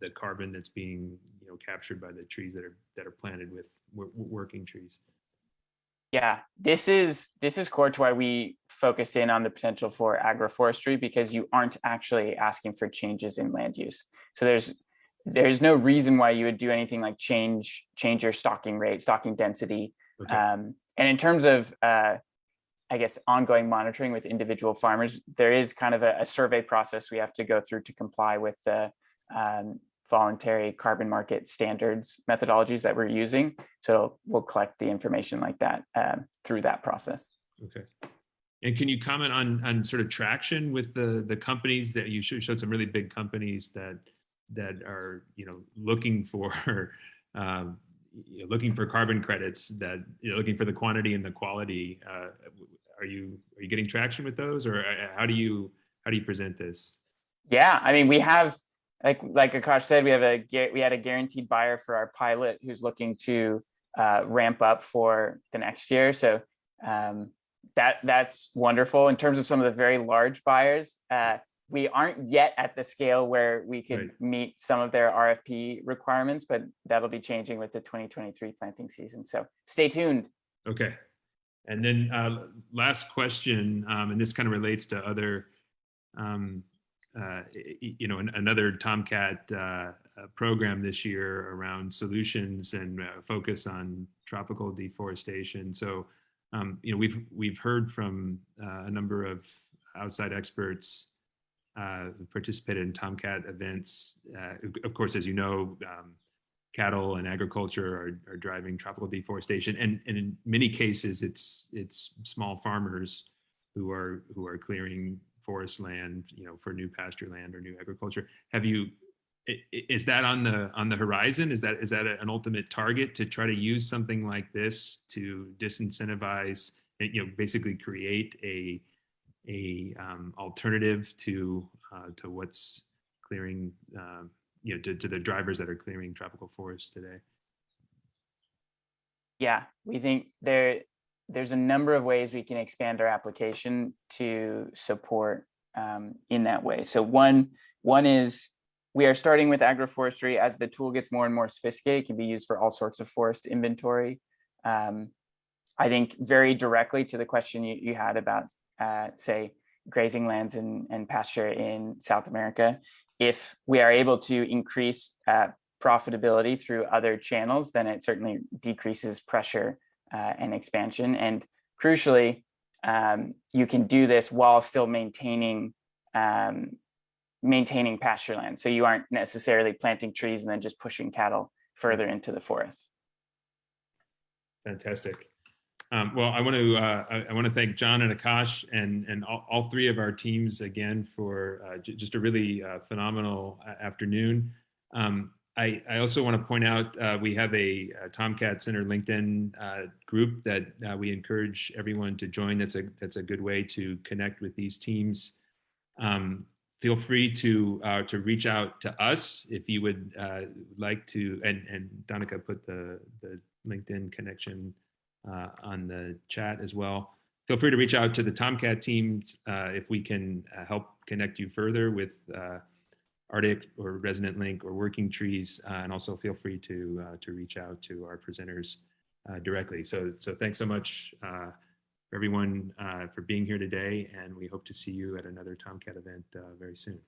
the carbon that's being you know captured by the trees that are that are planted with working trees? Yeah, this is this is core to why we focus in on the potential for agroforestry because you aren't actually asking for changes in land use. So there's there's no reason why you would do anything like change change your stocking rate, stocking density. Okay. Um, and in terms of uh, I guess ongoing monitoring with individual farmers, there is kind of a, a survey process we have to go through to comply with the um, voluntary carbon market standards methodologies that we're using. So we'll collect the information like that um, through that process. Okay. And can you comment on on sort of traction with the the companies that you showed, some really big companies that that are you know looking for um, you know, looking for carbon credits that you know, looking for the quantity and the quality. Uh, are you are you getting traction with those, or uh, how do you how do you present this? Yeah, I mean, we have like like Akash said, we have a we had a guaranteed buyer for our pilot who's looking to uh, ramp up for the next year. So um, that that's wonderful. In terms of some of the very large buyers, uh, we aren't yet at the scale where we could Right. meet some of their RFP requirements, but that'll be changing with the 2023 planting season. So stay tuned. Okay. And then uh, last question, um, and this kind of relates to other, um, uh, you know, an- another TomKat uh, uh, program this year around solutions and uh, focus on tropical deforestation. So, um, you know, we've we've heard from uh, a number of outside experts uh, who participated in TomKat events. Uh, of course, as you know, um, cattle and agriculture are, are driving tropical deforestation and, and in many cases it's it's small farmers who are who are clearing forest land you know for new pasture land or new agriculture have you is that on the on the horizon is that is that an ultimate target to try to use something like this to disincentivize you know basically create a a um, alternative to uh, to what's clearing um, you know, to, to the drivers that are clearing tropical forests today. Yeah, we think there there's a number of ways we can expand our application to support um, in that way. So one one is we are starting with agroforestry as the tool gets more and more sophisticated. It can be used for all sorts of forest inventory. Um, I think very directly to the question you, you had about uh, say grazing lands and, and pasture in South America. If we are able to increase uh, profitability through other channels, then it certainly decreases pressure uh, and expansion. And crucially, um, you can do this while still maintaining um, maintaining pasture land. So you aren't necessarily planting trees and then just pushing cattle further into the forest. Fantastic. Um, well, I want to uh, I, want to thank John and Akash and and all, all three of our teams again for uh, just a really uh, phenomenal uh, afternoon. Um, I, I also want to point out uh, we have a, uh TomKat Center LinkedIn uh, group that we encourage everyone to join. That's a that's a good way to connect with these teams. Um, feel free to uh, to reach out to us if you would uh, like to. And and Donica put the the LinkedIn connection uh, on the chat as well. Feel free to reach out to the TomKat team uh, if we can uh, help connect you further with uh, Artyc or Resonant Link or Working Trees, and also feel free to to reach out to our presenters directly. So so thanks so much everyone uh, for being here today, and we hope to see you at another TomKat event uh, very soon.